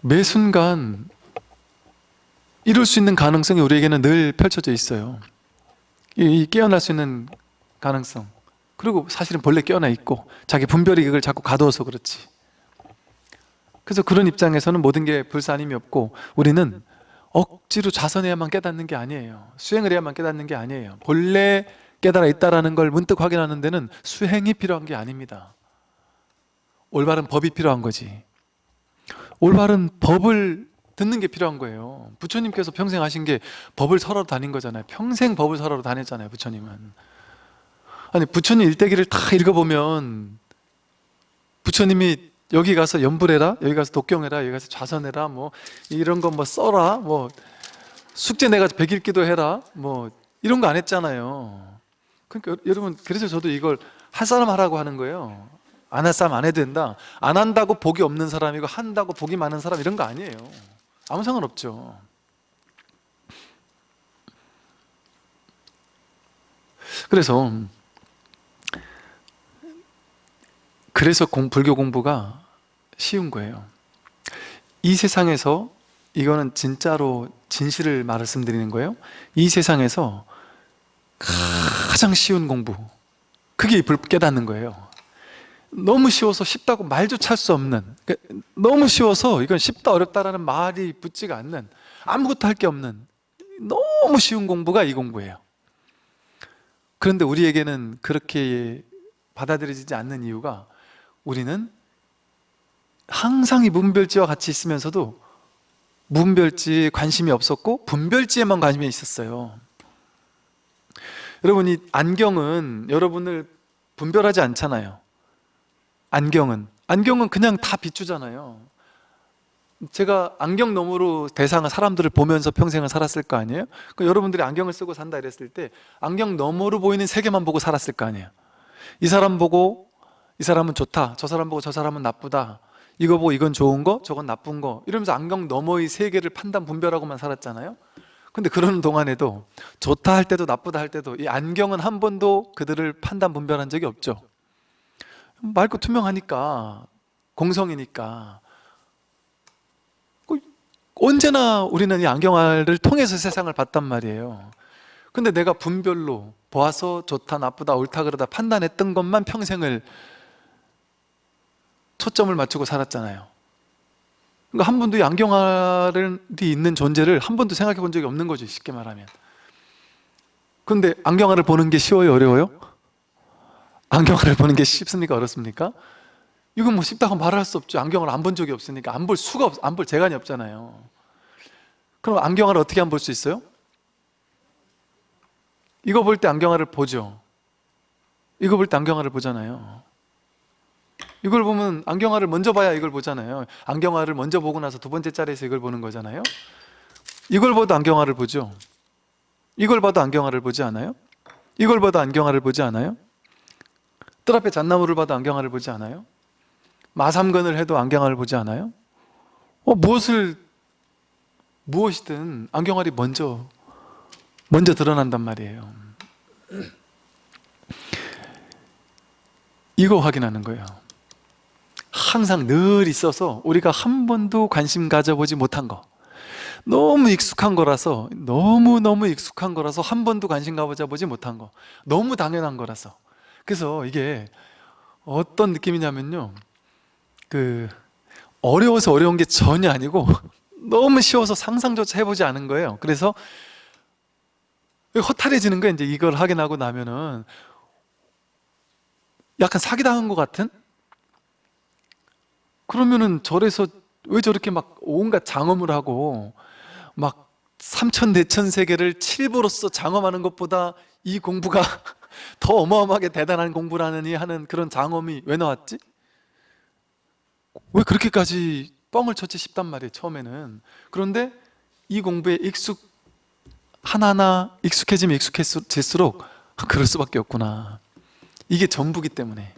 매 순간 이룰 수 있는 가능성이 우리에게는 늘 펼쳐져 있어요. 이, 이 깨어날 수 있는 가능성. 그리고 사실은 본래 깨어나 있고 자기 분별이 그걸 자꾸 가두어서 그렇지. 그래서 그런 입장에서는 모든 게 불사님이 없고 우리는 억지로 자선해야만 깨닫는 게 아니에요. 수행을 해야만 깨닫는 게 아니에요. 본래 깨달아 있다는 걸 문득 확인하는 데는 수행이 필요한 게 아닙니다. 올바른 법이 필요한 거지. 올바른 법을 듣는 게 필요한 거예요. 부처님께서 평생 하신 게 법을 설하러 다닌 거잖아요. 평생 법을 설하러 다녔잖아요 부처님은. 아니 부처님 일대기를 다 읽어보면 부처님이 여기 가서 연불해라 여기 가서 독경해라 여기 가서 좌선해라 뭐 이런 거 뭐 써라 뭐 숙제 내가 백일기도 해라 뭐 이런 거 안 했잖아요. 그러니까 여러분 그래서 저도 이걸 할 사람 하라고 하는 거예요. 안 할 사람 안 해도 된다. 안 한다고 복이 없는 사람이고 한다고 복이 많은 사람 이런 거 아니에요 아무 상관없죠. 그래서 그래서 공, 불교 공부가 쉬운 거예요. 이 세상에서 이거는 진짜로 진실을 말씀드리는 거예요. 이 세상에서 가장 쉬운 공부 그게 불 깨닫는 거예요 너무 쉬워서 쉽다고 말조차 할 수 없는 그러니까 너무 쉬워서 이건 쉽다 어렵다라는 말이 붙지가 않는 아무것도 할 게 없는 너무 쉬운 공부가 이 공부예요. 그런데 우리에게는 그렇게 받아들여지지 않는 이유가 우리는 항상 이 문별지와 같이 있으면서도 문별지에 관심이 없었고 분별지에만 관심이 있었어요. 여러분 이 안경은 여러분을 분별하지 않잖아요 안경은. 안경은 그냥 다 비추잖아요. 제가 안경 너머로 대상을 사람들을 보면서 평생을 살았을 거 아니에요? 그 여러분들이 안경을 쓰고 산다 이랬을 때 안경 너머로 보이는 세계만 보고 살았을 거 아니에요? 이 사람 보고 이 사람은 좋다. 저 사람 보고 저 사람은 나쁘다. 이거 보고 이건 좋은 거 저건 나쁜 거. 이러면서 안경 너머의 세계를 판단 분별하고만 살았잖아요? 근데 그러는 동안에도 좋다 할 때도 나쁘다 할 때도 이 안경은 한 번도 그들을 판단 분별한 적이 없죠 맑고 투명하니까 공성이니까. 그 언제나 우리는 이 안경알을 통해서 세상을 봤단 말이에요. 근데 내가 분별로 보아서 좋다 나쁘다 옳다 그러다 판단했던 것만 평생을 초점을 맞추고 살았잖아요. 그러니까 한 번도 이 안경알이 있는 존재를 한 번도 생각해 본 적이 없는 거죠 쉽게 말하면. 근데 안경알을 보는 게 쉬워요 어려워요? 안경알을 보는 게 쉽습니까? 어렵습니까? 이건 뭐 쉽다고 말할 수 없죠. 안경을 안 본 적이 없으니까. 안 볼 수가 없, 안 볼 재간이 없잖아요. 그럼 안경알을 어떻게 안 볼 수 있어요? 이거 볼 때 안경알을 보죠. 이거 볼 때 안경알을 보잖아요. 이걸 보면 안경알을 먼저 봐야 이걸 보잖아요. 안경알을 먼저 보고 나서 두 번째 자리에서 이걸 보는 거잖아요. 이걸 봐도 안경알을 보죠. 이걸 봐도 안경알을 보지 않아요? 이걸 봐도 안경알을 보지 않아요? 뜰 앞에 잣나무를 봐도 안경알을 보지 않아요? 마삼건을 해도 안경알을 보지 않아요? 어, 무엇을 무엇이든 안경알이 먼저 먼저 드러난단 말이에요. 이거 확인하는 거예요. 항상 늘 있어서 우리가 한 번도 관심 가져보지 못한 거. 너무 익숙한 거라서 너무너무 익숙한 거라서 한 번도 관심 가져보지 못한 거. 너무 당연한 거라서 그래서 이게 어떤 느낌이냐면요. 그 어려워서 어려운 게 전혀 아니고 너무 쉬워서 상상조차 해보지 않은 거예요. 그래서 허탈해지는 거예요. 이제 이걸 확인하고 나면은 약간 사기당한 것 같은? 그러면은 절에서 왜 저렇게 막 온갖 장엄을 하고 막 삼천대천 세계를 칠보로서 장엄하는 것보다 이 공부가 더 어마어마하게 대단한 공부라느니 하는 그런 장엄이 왜 나왔지? 왜 그렇게까지 뻥을 쳤지 싶단 말이에요 처음에는. 그런데 이 공부에 익숙 하나하나 익숙해지면 익숙해질수록 그럴 수밖에 없구나. 이게 전부기 때문에.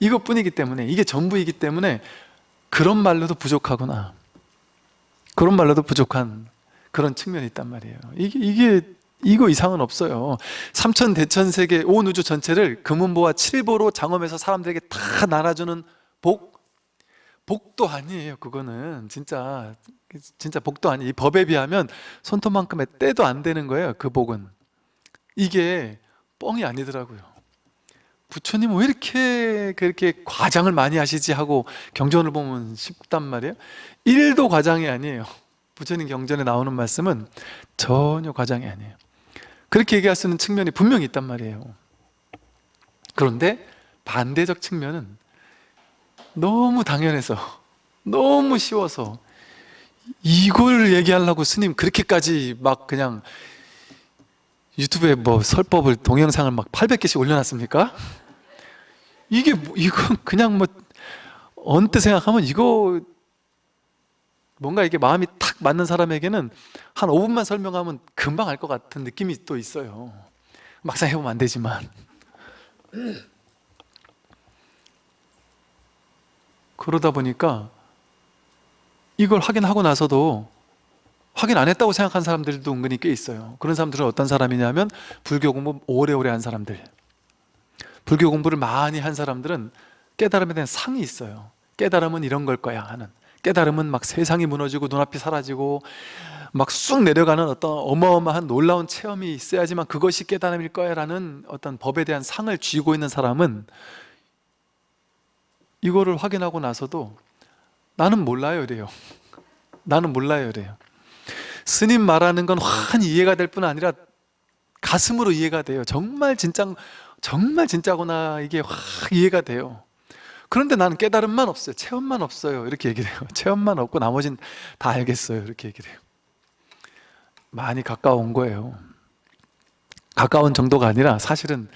이것뿐이기 때문에 이게 전부이기 때문에 그런 말로도 부족하구나. 그런 말로도 부족한 그런 측면이 있단 말이에요. 이게, 이게 이거 이상은 없어요. 삼천 대천 세계 온 우주 전체를 금은보와 칠보로 장엄해서 사람들에게 다 나눠주는 복 복도 아니에요 그거는. 진짜 진짜 복도 아니에요 이 법에 비하면 손톱만큼의 때도 안 되는 거예요 그 복은. 이게 뻥이 아니더라고요. 부처님 왜 이렇게 그렇게 과장을 많이 하시지 하고 경전을 보면 쉽단 말이에요? 1도 과장이 아니에요. 부처님 경전에 나오는 말씀은 전혀 과장이 아니에요 그렇게 얘기할 수 있는 측면이 분명히 있단 말이에요 그런데 반대적 측면은 너무 당연해서 너무 쉬워서 이걸 얘기하려고 스님 그렇게까지 막 그냥 유튜브에 뭐 설법을 동영상을 막 800개씩 올려놨습니까? 이게 뭐, 이건 그냥 뭐 언뜻 생각하면 이거 뭔가 이게 마음이 탁 맞는 사람에게는 한 5분만 설명하면 금방 알 것 같은 느낌이 또 있어요. 막상 해보면 안 되지만. 그러다 보니까 이걸 확인하고 나서도 확인 안 했다고 생각한 사람들도 은근히 꽤 있어요. 그런 사람들은 어떤 사람이냐면 불교 공부 오래오래 한 사람들. 불교 공부를 많이 한 사람들은 깨달음에 대한 상이 있어요. 깨달음은 이런 걸 거야 하는 깨달음은 막 세상이 무너지고 눈앞이 사라지고 막 쑥 내려가는 어떤 어마어마한 놀라운 체험이 있어야지만 그것이 깨달음일 거야 라는 어떤 법에 대한 상을 쥐고 있는 사람은 이거를 확인하고 나서도 나는 몰라요 이래요. 나는 몰라요 이래요. 스님 말하는 건 환히 이해가 될 뿐 아니라 가슴으로 이해가 돼요. 정말 진짜 정말 진짜구나 이게 확 이해가 돼요 그런데 나는 깨달음만 없어요. 체험만 없어요. 이렇게 얘기를 해요. 체험만 없고 나머진 다 알겠어요. 이렇게 얘기를 해요. 많이 가까운 거예요. 가까운 정도가 아니라 사실은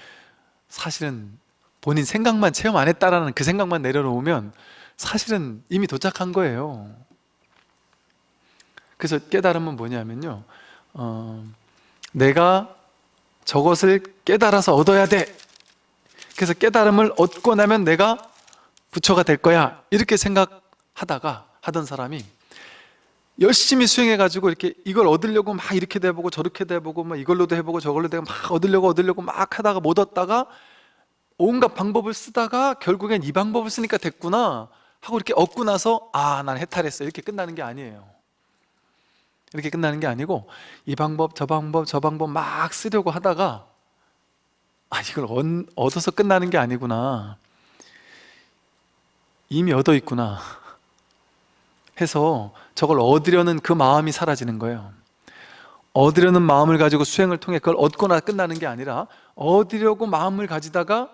사실은 본인 생각만 체험 안 했다라는 그 생각만 내려놓으면 사실은 이미 도착한 거예요. 그래서 깨달음은 뭐냐면요. 어, 내가 저것을 깨달아서 얻어야 돼. 그래서 깨달음을 얻고 나면 내가 부처가 될 거야. 이렇게 생각하다가 하던 사람이 열심히 수행해가지고 이렇게 이걸 얻으려고 막 이렇게 돼보고 저렇게 돼보고 막 이걸로도 해보고 저걸로도 해보고 막 얻으려고 얻으려고 막 하다가 못 얻다가 온갖 방법을 쓰다가 결국엔 이 방법을 쓰니까 됐구나 하고 이렇게 얻고 나서 아 난 해탈했어. 이렇게 끝나는 게 아니에요. 이렇게 끝나는 게 아니고 이 방법 저 방법 저 방법 막 쓰려고 하다가 아 이걸 얻, 얻어서 끝나는 게 아니구나 이미 얻어 있구나 해서 저걸 얻으려는 그 마음이 사라지는 거예요. 얻으려는 마음을 가지고 수행을 통해 그걸 얻거나 끝나는 게 아니라 얻으려고 마음을 가지다가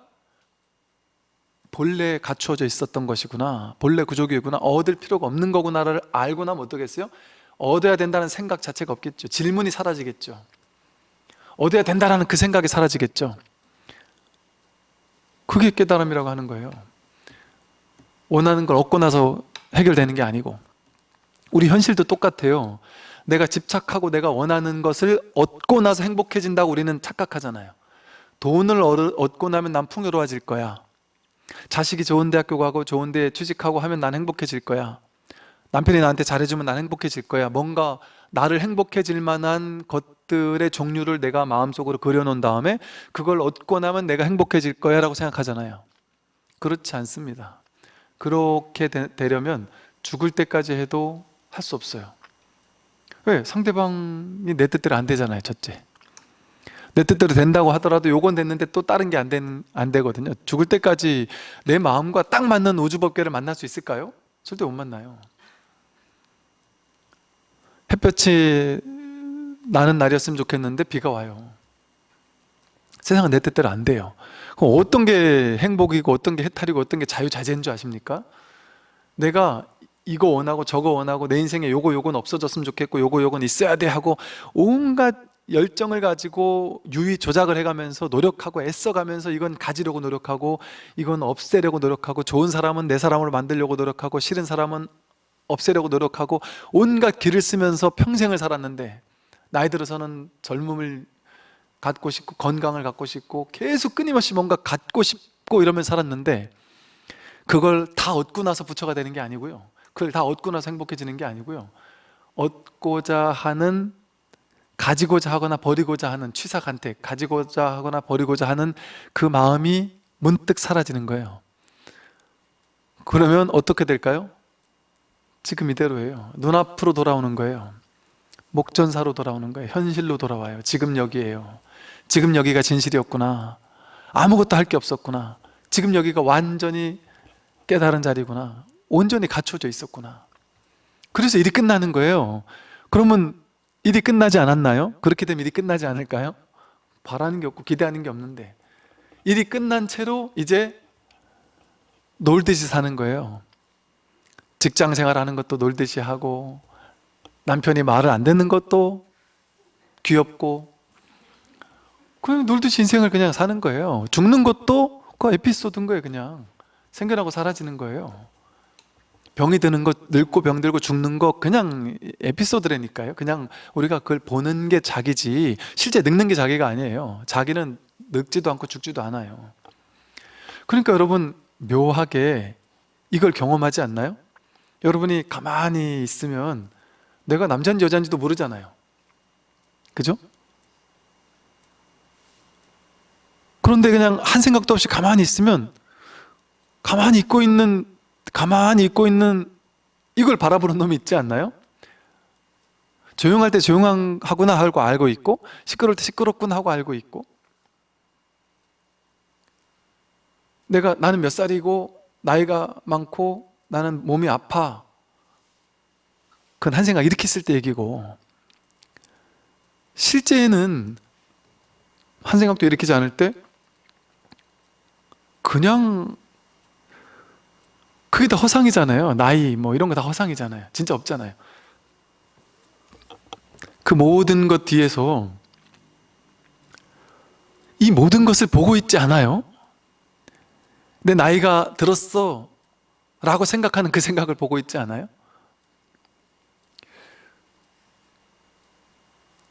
본래 갖추어져 있었던 것이구나 본래 구조기구나 얻을 필요가 없는 거구나를 알고 나면 어떠겠어요? 얻어야 된다는 생각 자체가 없겠죠. 질문이 사라지겠죠. 얻어야 된다는 그 생각이 사라지겠죠. 그게 깨달음이라고 하는 거예요 원하는 걸 얻고 나서 해결되는 게 아니고. 우리 현실도 똑같아요. 내가 집착하고 내가 원하는 것을 얻고 나서 행복해진다고 우리는 착각하잖아요. 돈을 얻고 나면 난 풍요로워질 거야. 자식이 좋은 대학교 가고 좋은 데 취직하고 하면 난 행복해질 거야. 남편이 나한테 잘해주면 난 행복해질 거야. 뭔가 나를 행복해질 만한 것들의 종류를 내가 마음속으로 그려놓은 다음에 그걸 얻고 나면 내가 행복해질 거야 라고 생각하잖아요. 그렇지 않습니다 그렇게 되, 되려면 죽을 때까지 해도 할 수 없어요. 왜? 상대방이 내 뜻대로 안 되잖아요 첫째. 내 뜻대로 된다고 하더라도 요건 됐는데 또 다른 게 안 안 되거든요. 죽을 때까지 내 마음과 딱 맞는 우주법계를 만날 수 있을까요? 절대 못 만나요. 햇볕이 나는 날이었으면 좋겠는데 비가 와요 세상은 내 뜻대로 안 돼요 그럼 어떤 게 행복이고 어떤 게 해탈이고 어떤 게 자유자재인 줄 아십니까? 내가 이거 원하고 저거 원하고 내 인생에 요거 요건 없어졌으면 좋겠고 요거 요건 있어야 돼 하고 온갖 열정을 가지고 유의 조작을 해가면서 노력하고 애써가면서 이건 가지려고 노력하고 이건 없애려고 노력하고 좋은 사람은 내 사람으로 만들려고 노력하고 싫은 사람은 없애려고 노력하고 온갖 길을 쓰면서 평생을 살았는데 나이 들어서는 젊음을 갖고 싶고 건강을 갖고 싶고 계속 끊임없이 뭔가 갖고 싶고 이러면 살았는데 그걸 다 얻고 나서 부처가 되는 게 아니고요. 그걸 다 얻고 나서 행복해지는 게 아니고요. 얻고자 하는 가지고자 하거나 버리고자 하는 취사간택 가지고자 하거나 버리고자 하는 그 마음이 문득 사라지는 거예요. 그러면 어떻게 될까요? 지금 이대로예요. 눈앞으로 돌아오는 거예요. 목전사로 돌아오는 거예요. 현실로 돌아와요. 지금 여기에요 지금 여기가 진실이었구나. 아무것도 할 게 없었구나. 지금 여기가 완전히 깨달은 자리구나. 온전히 갖춰져 있었구나. 그래서 일이 끝나는 거예요. 그러면 일이 끝나지 않았나요? 그렇게 되면 일이 끝나지 않을까요? 바라는 게 없고 기대하는 게 없는데. 일이 끝난 채로 이제 놀듯이 사는 거예요. 직장 생활하는 것도 놀듯이 하고 남편이 말을 안 듣는 것도 귀엽고 그냥 놀듯이 인생을 그냥 사는 거예요. 죽는 것도 그 에피소드인 거예요 그냥. 생겨나고 사라지는 거예요. 병이 드는 것, 늙고 병들고 죽는 거 그냥 에피소드라니까요. 그냥 우리가 그걸 보는 게 자기지 실제 늙는 게 자기가 아니에요. 자기는 늙지도 않고 죽지도 않아요. 그러니까 여러분 묘하게 이걸 경험하지 않나요? 여러분이 가만히 있으면 내가 남자인지 여자인지도 모르잖아요. 그죠? 그런데 그냥 한 생각도 없이 가만히 있으면 가만히 있고 있는 가만히 있고 있는 이걸 바라보는 놈이 있지 않나요? 조용할 때 조용하구나 하고 알고 있고 시끄러울 때 시끄럽구나 하고 알고 있고. 내가 나는 몇 살이고 나이가 많고 나는 몸이 아파. 그건 한 생각 했을 때 얘기고. 실제는 한 생각도 일으키지 않을 때 그냥 그게 다 허상이잖아요 나이 뭐 이런 거 다 허상이잖아요 진짜 없잖아요 그 모든 것 뒤에서 이 모든 것을 보고 있지 않아요? 내 나이가 들었어 라고 생각하는 그 생각을 보고 있지 않아요?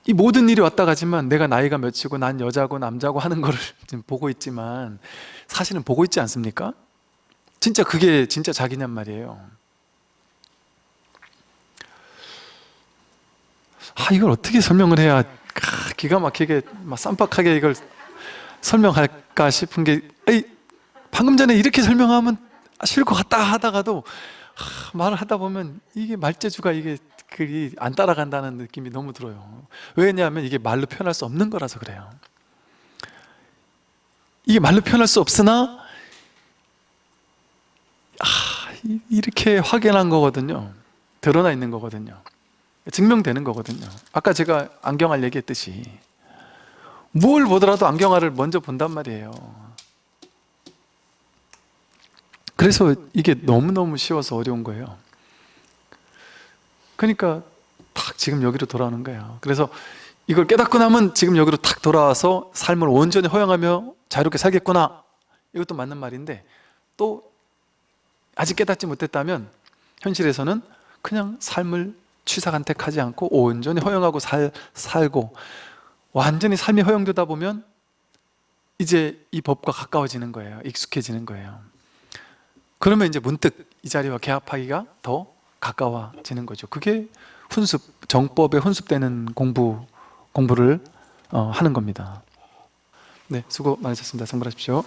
이 모든 일이 왔다 가지만 내가 나이가 몇이고 난 여자고 남자고 하는 거를 지금 보고 있지만 사실은 보고 있지 않습니까? 진짜 그게 진짜 자기냔 말이에요 아 이걸 어떻게 설명을 해야 아, 기가 막히게 막 쌈박하게 이걸 설명할까 싶은 게 에이, 방금 전에 이렇게 설명하면 싫을 것 같다 하다가도 하, 말을 하다 보면 이게 말재주가 이게 그게 안 따라간다는 느낌이 너무 들어요. 왜냐하면 이게 말로 표현할 수 없는 거라서 그래요. 이게 말로 표현할 수 없으나 아, 이- 이렇게 확연한 거거든요. 드러나 있는 거거든요. 증명되는 거거든요. 아까 제가 안경알 얘기했듯이 뭘 보더라도 안경알을 먼저 본단 말이에요. 그래서 이게 너무너무 쉬워서 어려운 거예요 그러니까 탁 지금 여기로 돌아오는 거예요. 그래서 이걸 깨닫고 나면 지금 여기로 탁 돌아와서 삶을 온전히 허용하며 자유롭게 살겠구나. 이것도 맞는 말인데 또 아직 깨닫지 못했다면 현실에서는 그냥 삶을 취사간택하지 않고 온전히 허용하고 살, 살고 완전히 삶이 허용되다 보면 이제 이 법과 가까워지는 거예요. 익숙해지는 거예요. 그러면 이제 문득 이 자리와 개합하기가 더 가까워지는 거죠. 그게 훈습, 정법에 훈습되는 공부, 공부를 어, 하는 겁니다. 네, 수고 많으셨습니다. 성불하십시오